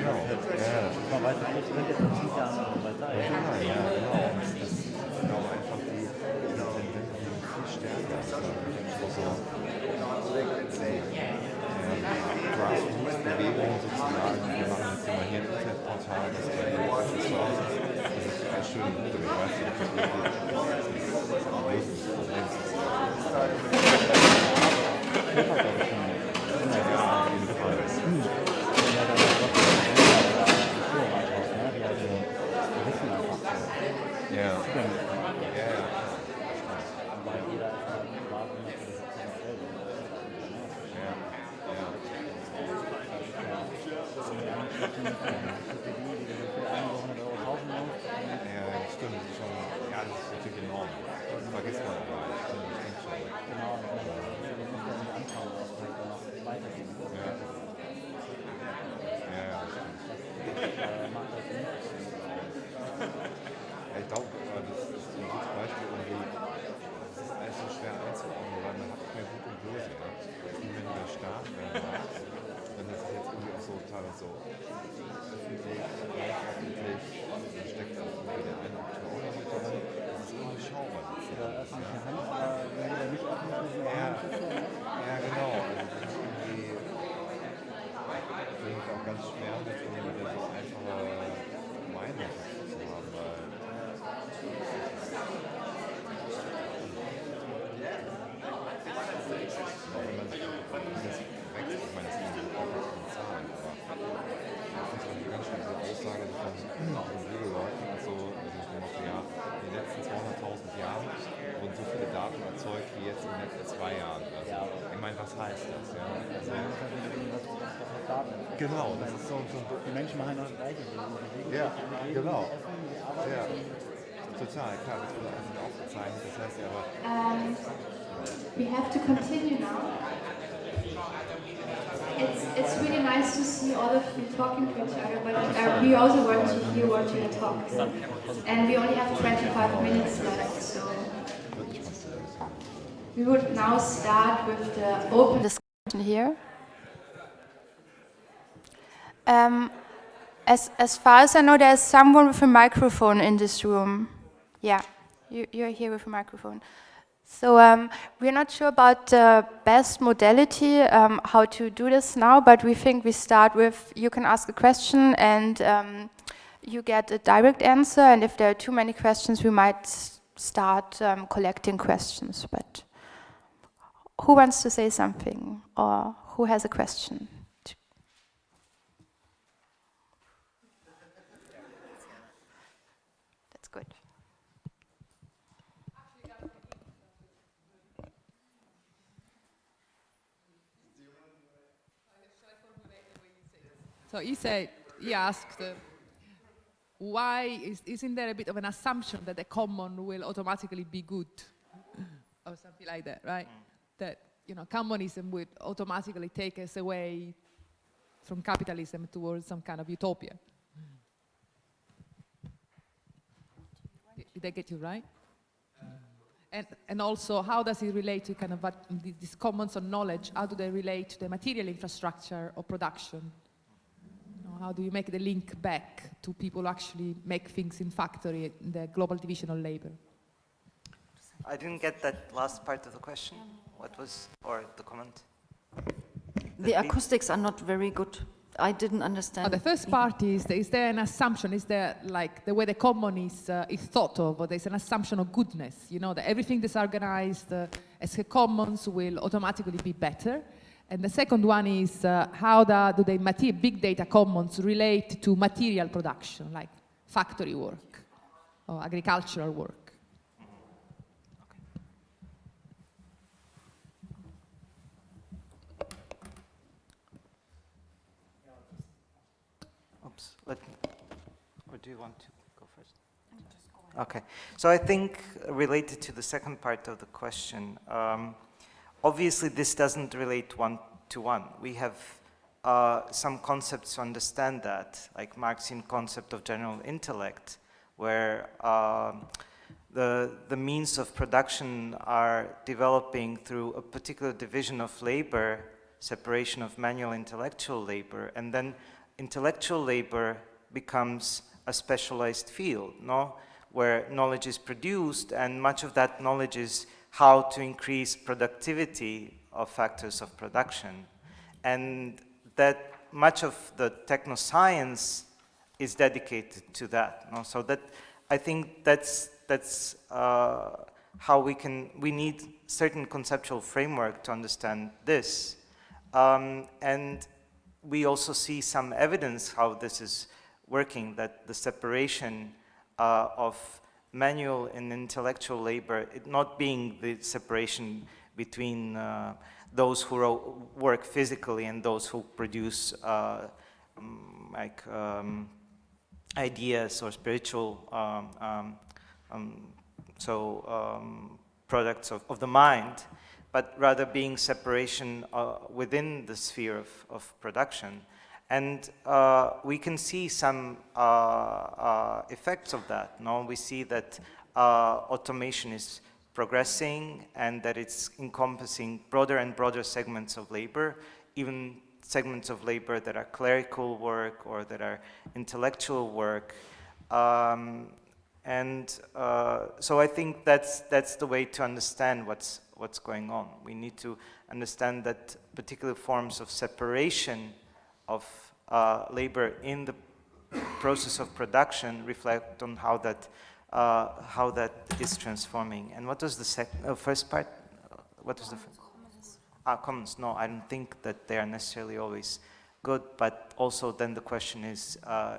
genau. Man weiß auch nicht, welche Partei andere Partei. Ja, genau. Das ist genau einfach die, die Tendenz viel stärker. Grassroots-Bewegung sozusagen. Wir machen jetzt immer hier ein Internetportal, das ist zu Hause. Das ist eine schöne Mittel, weißt du, we have to continue now. It's, it's really nice to see all of you talking to each other, but uh, we also want to hear what you talk. And we only have 25 minutes left, so we would now start with the open discussion here. Um, as, as far as I know, there's someone with a microphone in this room. Yeah, you, you're here with a microphone. So um, we're not sure about the best modality, um, how to do this now, but we think we start with, you can ask a question and um, you get a direct answer, and if there are too many questions, we might start um, collecting questions, but who wants to say something, or who has a question? That's good. So he said, he asked, uh, why is, isn't there a bit of an assumption that the common will automatically be good? or something like that, right? That, you know, commonism would automatically take us away from capitalism towards some kind of utopia. Did- Did I get you right? And, and also, how does it relate to kind of what, these commons of knowledge? How do they relate to the material infrastructure of production? You know, how do you make the link back to people who actually make things in factory, in the global division of labor? I didn't get that last part of the question. What was, or the comment? The The- acoustics are not very good. I didn't Oh, understand. the first part is, is there an assumption, is there like the way the common is, uh, is thought of, or there's an assumption of goodness, you know, that everything that's organized uh, as a commons will automatically be better. And the second one is uh, how the, do the big data commons relate to material production, like factory work or agricultural work? Oops, or do you want to go first? Okay, so I think related to the second part of the question, um, obviously this doesn't relate one to one. We have uh, some concepts to understand that, like Marxian concept of general intellect, where um, the, the means of production are developing through a particular division of labor, separation of manual intellectual labor, and then intellectual labor becomes a specialized field, no? where knowledge is produced, and much of that knowledge is how to increase productivity of factors of production. And that much of the technoscience is dedicated to that. No? So that I think that's that's uh, how we can we need certain conceptual framework to understand this, um, and we also see some evidence how this is working. That the separation uh, of manual and intellectual labor, not being the separation between uh, those who work physically and those who produce uh, mm, like um, ideas or spiritual um, um, um, so um, products of, of the mind, but rather being separation uh, within the sphere of, of production. And uh, we can see some uh, uh, effects of that. No, we see that uh, automation is progressing and that it's encompassing broader and broader segments of labor, even segments of labor that are clerical work or that are intellectual work. Um, and uh, so I think that's, that's the way to understand what's, what's going on. We need to understand that particular forms of separation of uh, labor in the process of production reflect on how that, uh, how that is transforming. And what was the sec uh, first part? Uh, What was the first? Ah, commons. No, I don't think that they are necessarily always good, but also then the question is, uh,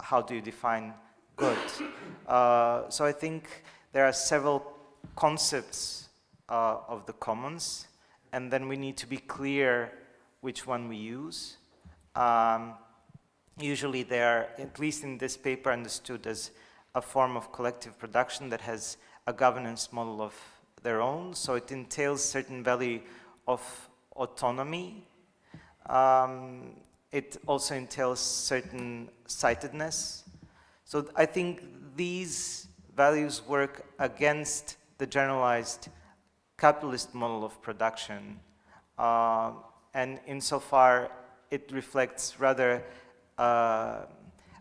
how do you define good? *coughs* Uh, so I think there are several concepts uh, of the commons, and then we need to be clear which one we use. Um, usually they are, at least in this paper, understood as a form of collective production that has a governance model of their own, so it entails certain value of autonomy. Um, it also entails certain sightedness. So I think these values work against the generalized capitalist model of production. Uh, and insofar, it reflects rather uh,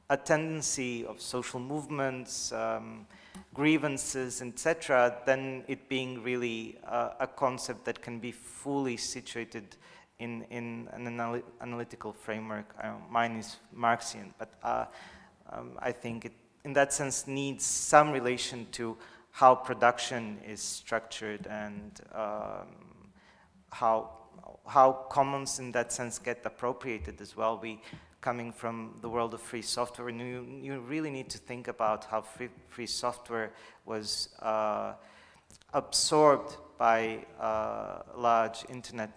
a tendency of social movements, um, grievances, etc., than it being really uh, a concept that can be fully situated in, in an anal analytical framework. Uh, mine is Marxian, but uh, um, I think it, in that sense, needs some relation to how production is structured and um, how, how commons in that sense get appropriated as well. We, coming from the world of free software, and you, you really need to think about how free, free software was uh, absorbed by uh, large internet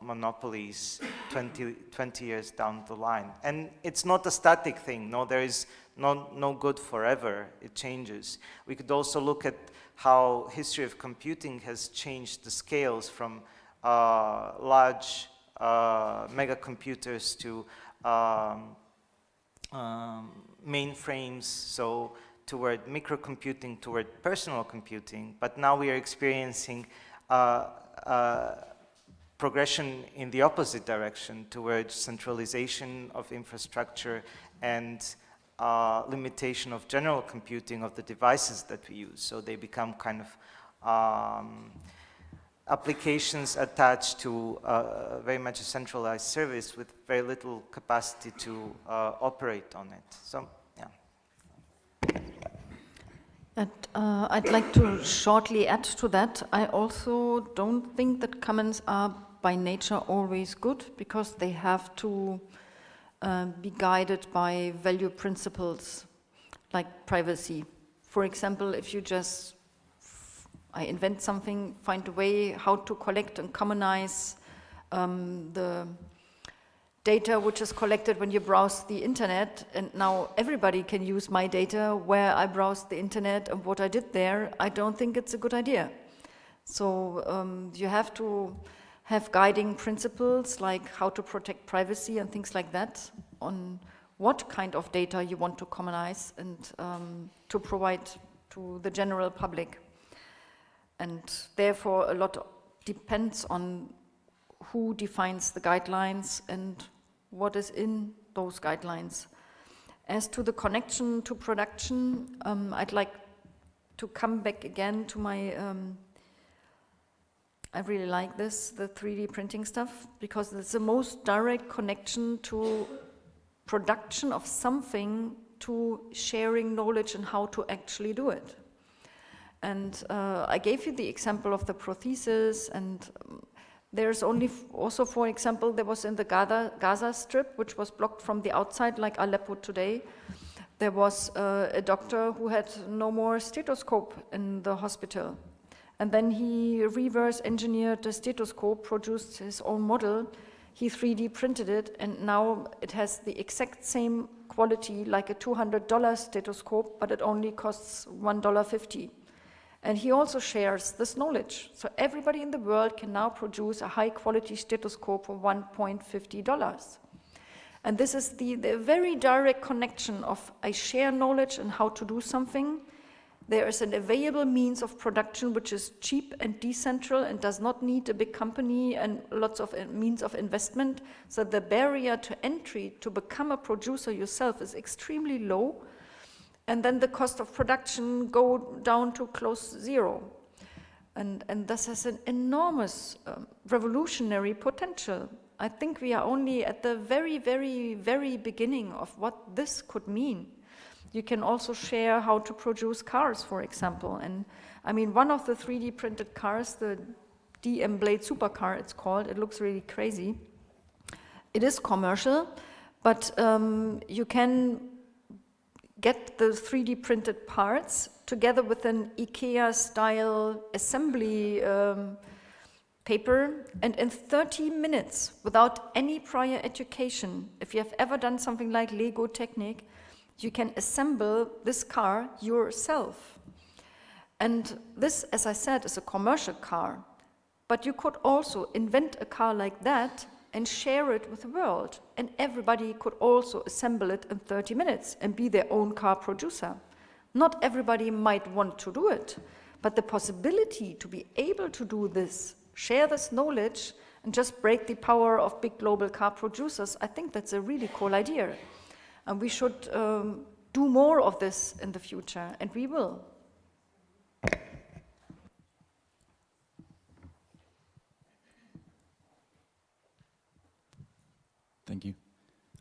monopolies 20, 20 years down the line. And it's not a static thing, no, there is no, no good forever, it changes. We could also look at how history of computing has changed the scales from uh, large uh, mega computers to um, um, mainframes, so toward microcomputing, toward personal computing, but now we are experiencing uh, uh, progression in the opposite direction towards centralization of infrastructure and uh, limitation of general computing of the devices that we use. So they become kind of um, applications attached to uh, very much a centralized service with very little capacity to uh, operate on it. So, yeah. And, uh, I'd like to shortly add to that. I also don't think that commons are by nature always good because they have to uh, be guided by value principles like privacy. For example, if you just I invent something, find a way how to collect and commonize um, the data which is collected when you browse the internet and now everybody can use my data where I browsed the internet and what I did there, I don't think it's a good idea. So um, you have to have guiding principles like how to protect privacy and things like that on what kind of data you want to commonize and um, to provide to the general public. And therefore, a lot depends on who defines the guidelines and what is in those guidelines. As to the connection to production, um, I'd like to come back again to my, um, I really like this, the 3D printing stuff, because it's the most direct connection to production of something to sharing knowledge and how to actually do it. And uh, I gave you the example of the prothesis and um, there's only also, for example, there was in the Gaza, Gaza Strip, which was blocked from the outside, like Aleppo today, there was uh, a doctor who had no more stethoscope in the hospital. And then he reverse engineered the stethoscope, produced his own model, he 3D printed it, and now it has the exact same quality like a $200 stethoscope, but it only costs $1.50. And he also shares this knowledge. So everybody in the world can now produce a high quality stethoscope for $1.50. And this is the, the very direct connection of I share knowledge and how to do something. There is an available means of production which is cheap and decentral and does not need a big company and lots of uh, means of investment. So the barrier to entry to become a producer yourself is extremely low and then the cost of production go down to close zero. And, and this has an enormous um, revolutionary potential. I think we are only at the very, very, very beginning of what this could mean. You can also share how to produce cars, for example. And I mean, one of the 3D printed cars, the DM Blade Supercar, it's called, it looks really crazy. It is commercial, but um, you can get the 3D printed parts together with an IKEA style assembly um, paper and in 30 minutes without any prior education, if you have ever done something like Lego Technic, you can assemble this car yourself. And this, as I said, is a commercial car. But you could also invent a car like that and share it with the world. And everybody could also assemble it in 30 minutes and be their own car producer. Not everybody might want to do it, but the possibility to be able to do this, share this knowledge, and just break the power of big global car producers, I think that's a really cool idea. And we should um, do more of this in the future, and we will. Thank you.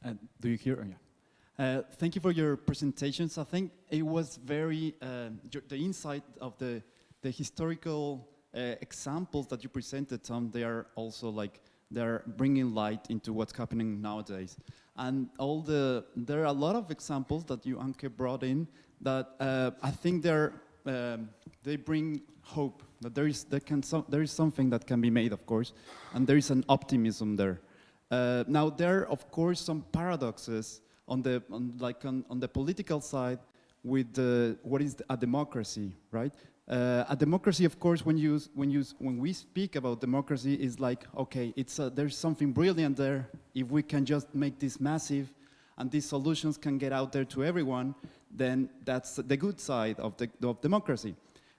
Uh, do you hear? Oh, yeah. Uh, thank you for your presentations. I think it was very, uh, the insight of the, the historical uh, examples that you presented, Tom, they are also like, they're bringing light into what's happening nowadays. And all the, there are a lot of examples that you, Anke, brought in that uh, I think they're, um, they bring hope, that there is, there, can so, there is something that can be made, of course, and there is an optimism there. Uh, now, there are, of course, some paradoxes on the, on, like on, on the political side with the, what is a democracy, right? Uh, a democracy, of course, when, you, when, you, when we speak about democracy, is like, okay, it's a, there's something brilliant there. If we can just make this massive and these solutions can get out there to everyone, then that's the good side of, the, of democracy.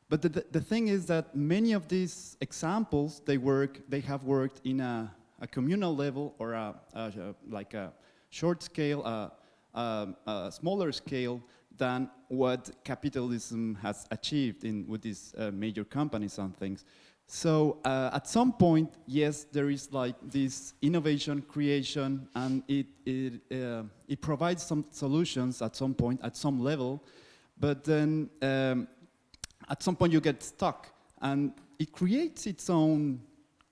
But the, the, the thing is that many of these examples, they work, they have worked in a a communal level or a, a, like a short scale, a, smaller scale than what capitalism has achieved in, with these uh, major companies and things. So uh, at some point, yes, there is like this innovation, creation, and it, it, uh, it provides some solutions at some point, at some level, but then um, at some point you get stuck and it creates its own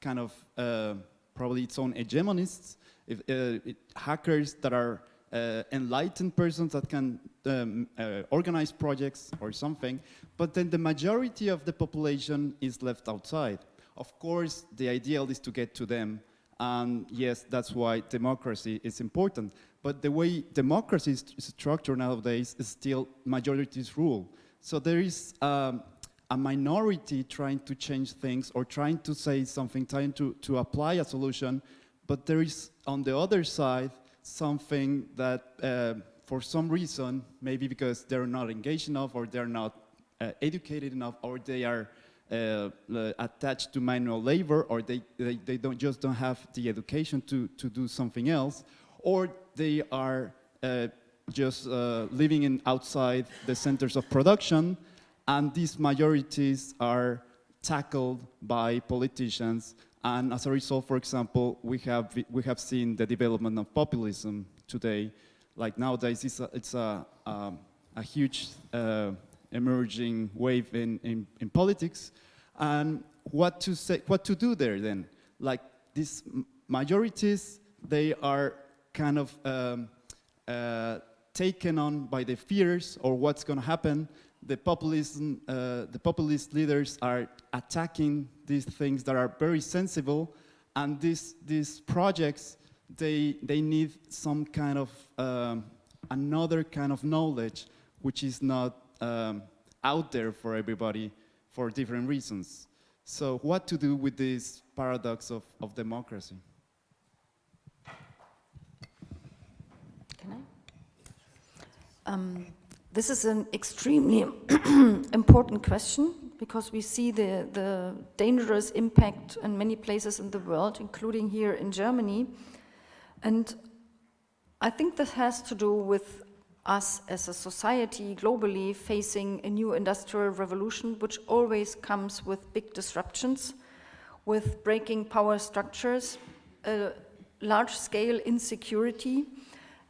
kind of uh, probably its own hegemonists, if, uh, it, hackers that are uh, enlightened persons that can um, uh, organize projects or something, but then the majority of the population is left outside. Of course, the ideal is to get to them, and yes, that's why democracy is important. But the way democracy is structured nowadays is still majorities rule. So there is um, a minority trying to change things or trying to say something, trying to, to apply a solution, but there is on the other side something that uh, for some reason, maybe because they're not engaged enough or they're not uh, educated enough or they are uh, attached to manual labor or they, they, they, don't just don't have the education to, to do something else or they are uh, just uh, living in outside the centers of production and these majorities are tackled by politicians. And as a result, for example, we have, we have seen the development of populism today. Like nowadays, it's a, it's a, um, a huge uh, emerging wave in, in, in, politics. And what to, say, what to do there then? Like these majorities, they are kind of um, uh, taken on by the fears or what's going to happen the populism, uh, the populist leaders are attacking these things that are very sensible, and these these projects they they need some kind of um, another kind of knowledge which is not um, out there for everybody for different reasons. So what to do with this paradox of, of democracy? Can I? Um, this is an extremely *clears throat* important question because we see the, the dangerous impact in many places in the world, including here in Germany. And I think this has to do with us as a society globally facing a new industrial revolution, which always comes with big disruptions, with breaking power structures, large-scale insecurity,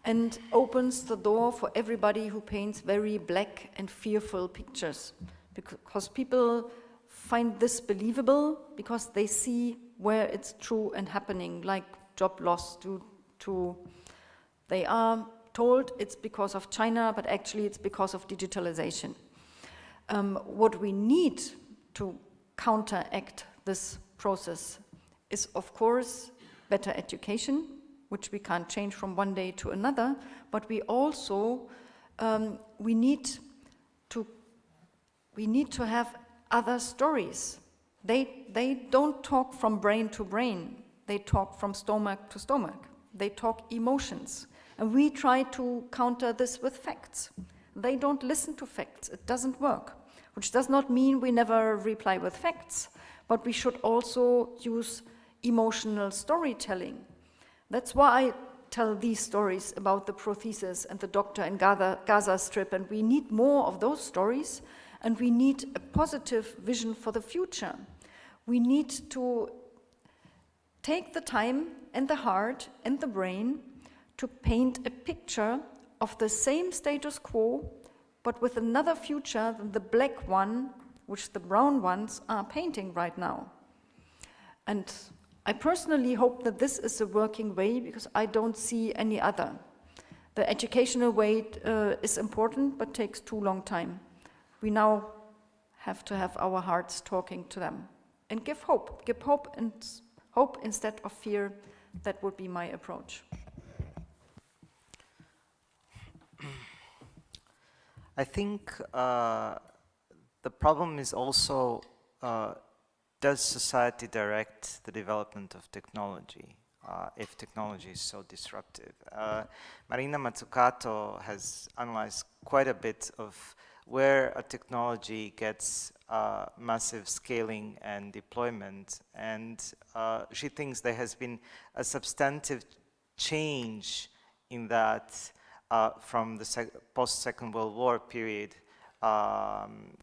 and opens the door for everybody who paints very black and fearful pictures because people find this believable because they see where it's true and happening like job loss to, to they are told it's because of China, but actually it's because of digitalization. Um, what we need to counteract this process is, of course, better education, which we can't change from one day to another, but we also um, we need to we need to have other stories. They they don't talk from brain to brain. They talk from stomach to stomach. They talk emotions. And we try to counter this with facts. They don't listen to facts. It doesn't work. Which does not mean we never reply with facts, but we should also use emotional storytelling. That's why I tell these stories about the prothesis and the doctor in Gaza, Gaza Strip, and we need more of those stories, and we need a positive vision for the future. We need to take the time and the heart and the brain to paint a picture of the same status quo, but with another future than the black one, which the brown ones are painting right now. And I personally hope that this is a working way because I don't see any other. The educational way uh, is important but takes too long time. We now have to have our hearts talking to them and give hope, give hope and hope instead of fear. That would be my approach. I think uh, the problem is also uh, does society direct the development of technology uh, if technology is so disruptive? Uh, Marina Mazzucato has analyzed quite a bit of where a technology gets uh, massive scaling and deployment and uh, she thinks there has been a substantive change in that uh, from the post-Second World War period um,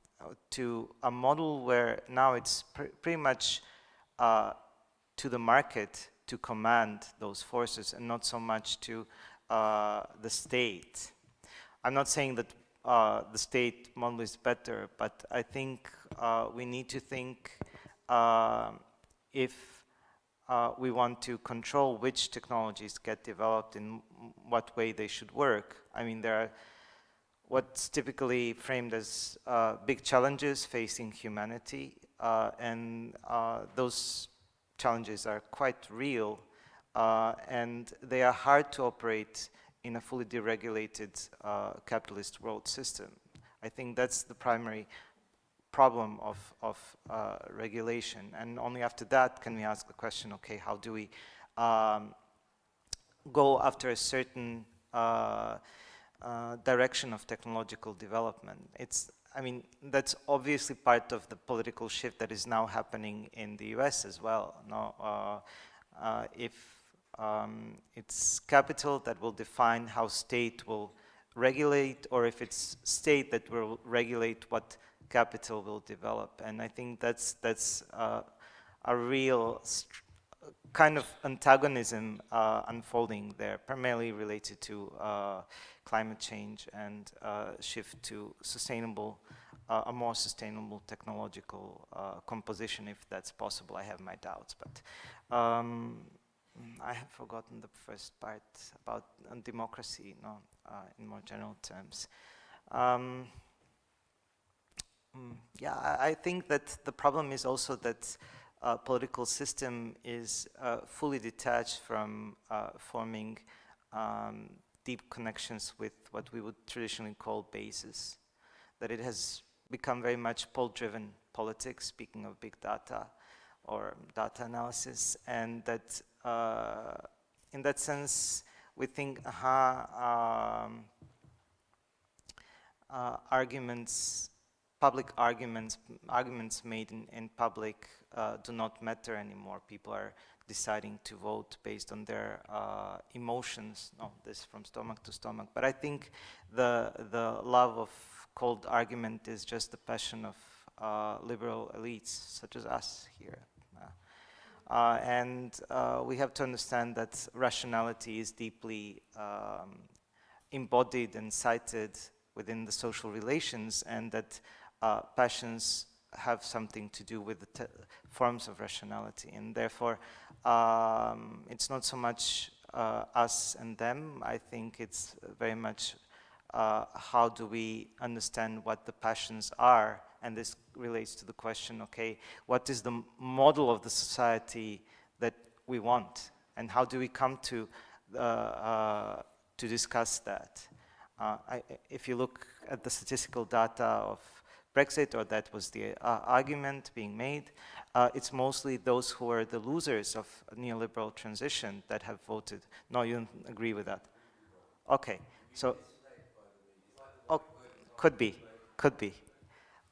to a model where now it's pr pretty much uh, to the market to command those forces and not so much to uh, the state. I'm not saying that uh, the state model is better, but I think uh, we need to think uh, if uh, we want to control which technologies get developed in what way they should work. I mean, there are what's typically framed as uh, big challenges facing humanity, uh, and uh, those challenges are quite real, uh, and they are hard to operate in a fully deregulated uh, capitalist world system. I think that's the primary problem of, of uh, regulation, and only after that can we ask the question, okay, how do we um, go after a certain uh, direction of technological development. It's, I mean, that's obviously part of the political shift that is now happening in the US as well. No, uh, uh, if um, it's capital that will define how state will regulate, or if it's state that will regulate what capital will develop. And I think that's, that's uh, a real kind of antagonism uh, unfolding there, primarily related to uh, climate change and uh, shift to sustainable, uh, a more sustainable technological uh, composition, if that's possible. I have my doubts, but um, I have forgotten the first part about democracy, no, uh, in more general terms. Um, mm, yeah, I, I, think that the problem is also that uh, political system is uh, fully detached from uh, forming um, deep connections with what we would traditionally call bases, that it has become very much poll-driven politics, speaking of big data or data analysis, and that uh, in that sense, we think, aha, um, uh, arguments, public arguments, arguments made in, in public uh, do not matter anymore. People are deciding to vote based on their uh, emotions. No, this from stomach to stomach. But I think the the love of cold argument is just the passion of uh, liberal elites, such as us here. Uh, and uh, we have to understand that rationality is deeply um, embodied and sited within the social relations and that uh, passions have something to do with the forms of rationality and therefore um, it's not so much uh, us and them. I think it's very much uh, how do we understand what the passions are and this relates to the question, okay, what is the model of the society that we want? And how do we come to, uh, uh, to discuss that? Uh, I, if you look at the statistical data of Brexit, or that was the uh, argument being made, uh, it's mostly those who are the losers of neoliberal transition that have voted. No, you don't agree with that. Okay, so, oh, could be, could be.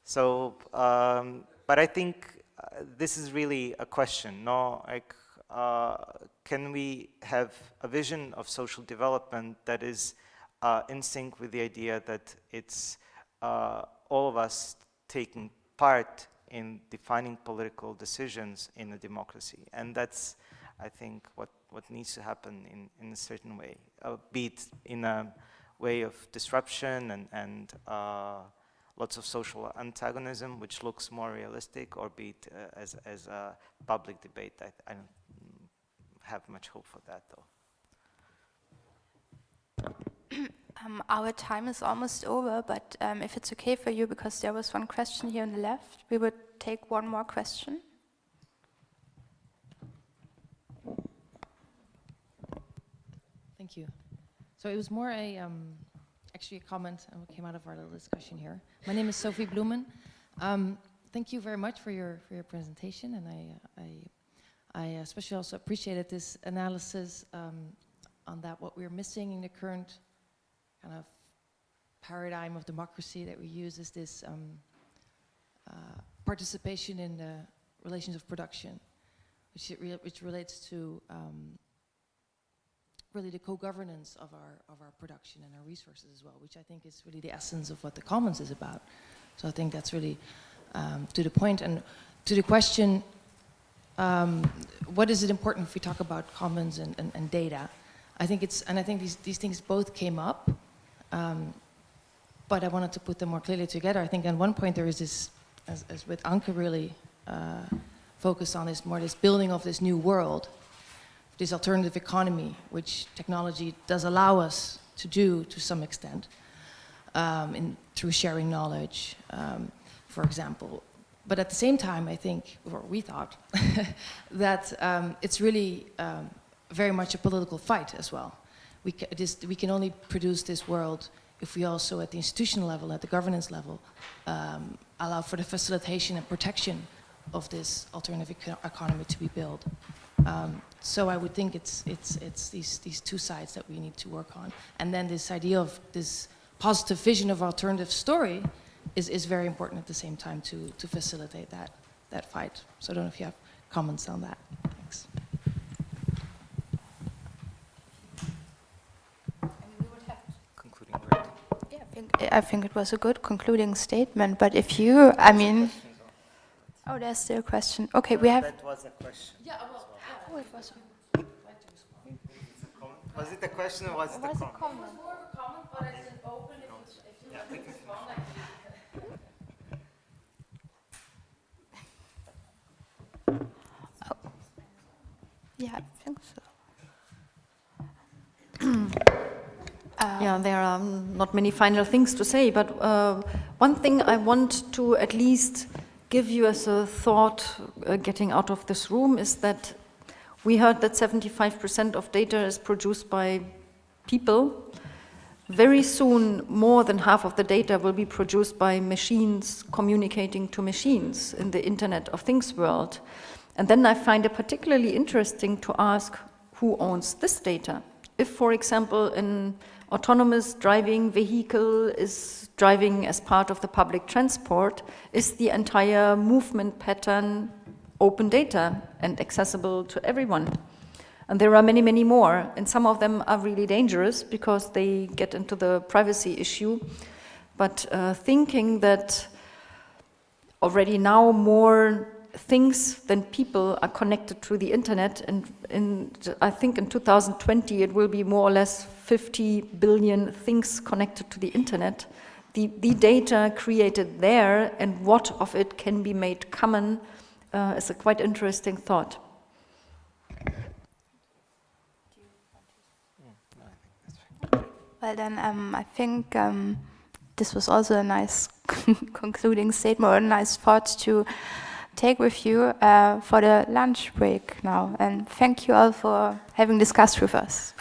So, um, but I think uh, this is really a question, no? Like, uh, can we have a vision of social development that is uh, in sync with the idea that it's uh, all of us taking part in defining political decisions in a democracy? And that's, I think, what, what needs to happen in, in a certain way, uh, be it in a way of disruption and, and uh, lots of social antagonism, which looks more realistic, or be it uh, as, as a public debate. I, I don't have much hope for that, though. Um, our time is almost over, but um, if it's okay for you, because there was one question here on the left, we would take one more question. Thank you. So it was more a, um, actually a comment and what came out of our little discussion here. My name is Sophie Blumen. Um, thank you very much for your for your presentation, and I uh, I, I especially also appreciated this analysis um, on that what we're missing in the current kind of paradigm of democracy that we use is this um, uh, participation in the relations of production, which, re which relates to um, really the co-governance of our, of our production and our resources as well, which I think is really the essence of what the commons is about. So I think that's really um, to the point. And to the question, um, what is it important if we talk about commons and, and, and data? I think it's, and I think these, these things both came up, um, but I wanted to put them more clearly together. I think at one point there is this, as, as with Anke really uh, focused on, is more this building of this new world, this alternative economy, which technology does allow us to do to some extent, um, in, through sharing knowledge, um, for example. But at the same time, I think, or we thought, *laughs* that um, it's really um, very much a political fight as well. We, ca this, we can only produce this world if we also, at the institutional level, at the governance level, um, allow for the facilitation and protection of this alternative eco economy to be built. Um, so I would think it's, it's, it's these, these two sides that we need to work on. And then this idea of this positive vision of alternative story is, is very important at the same time to, to facilitate that, that fight. So I don't know if you have comments on that. Thanks. Concluding word. Yeah, I think, it was a good concluding statement, but if you, I mean, oh, there's still a question. Okay, we have, That was a question. oh, it was, Was it a question or was it a was a comment? comment. *laughs* Oh, yeah, I think so. Yeah, there are not many final things to say, but uh, one thing I want to at least give you as a thought uh, getting out of this room is that we heard that 75% of data is produced by people. Very soon, more than half of the data will be produced by machines communicating to machines in the Internet of Things world. And then I find it particularly interesting to ask who owns this data. If, for example, an autonomous driving vehicle is driving as part of the public transport, is the entire movement pattern open data and accessible to everyone? And there are many, many more, and some of them are really dangerous because they get into the privacy issue. But uh, thinking that already now more things than people are connected to the internet, and in, I think in 2020 it will be more or less 50 billion things connected to the internet. The, the data created there and what of it can be made common uh, is a quite interesting thought. Well, then um, I think um, this was also a nice *laughs* concluding statement or a nice thought to take with you uh, for the lunch break now. And thank you all for having discussed with us.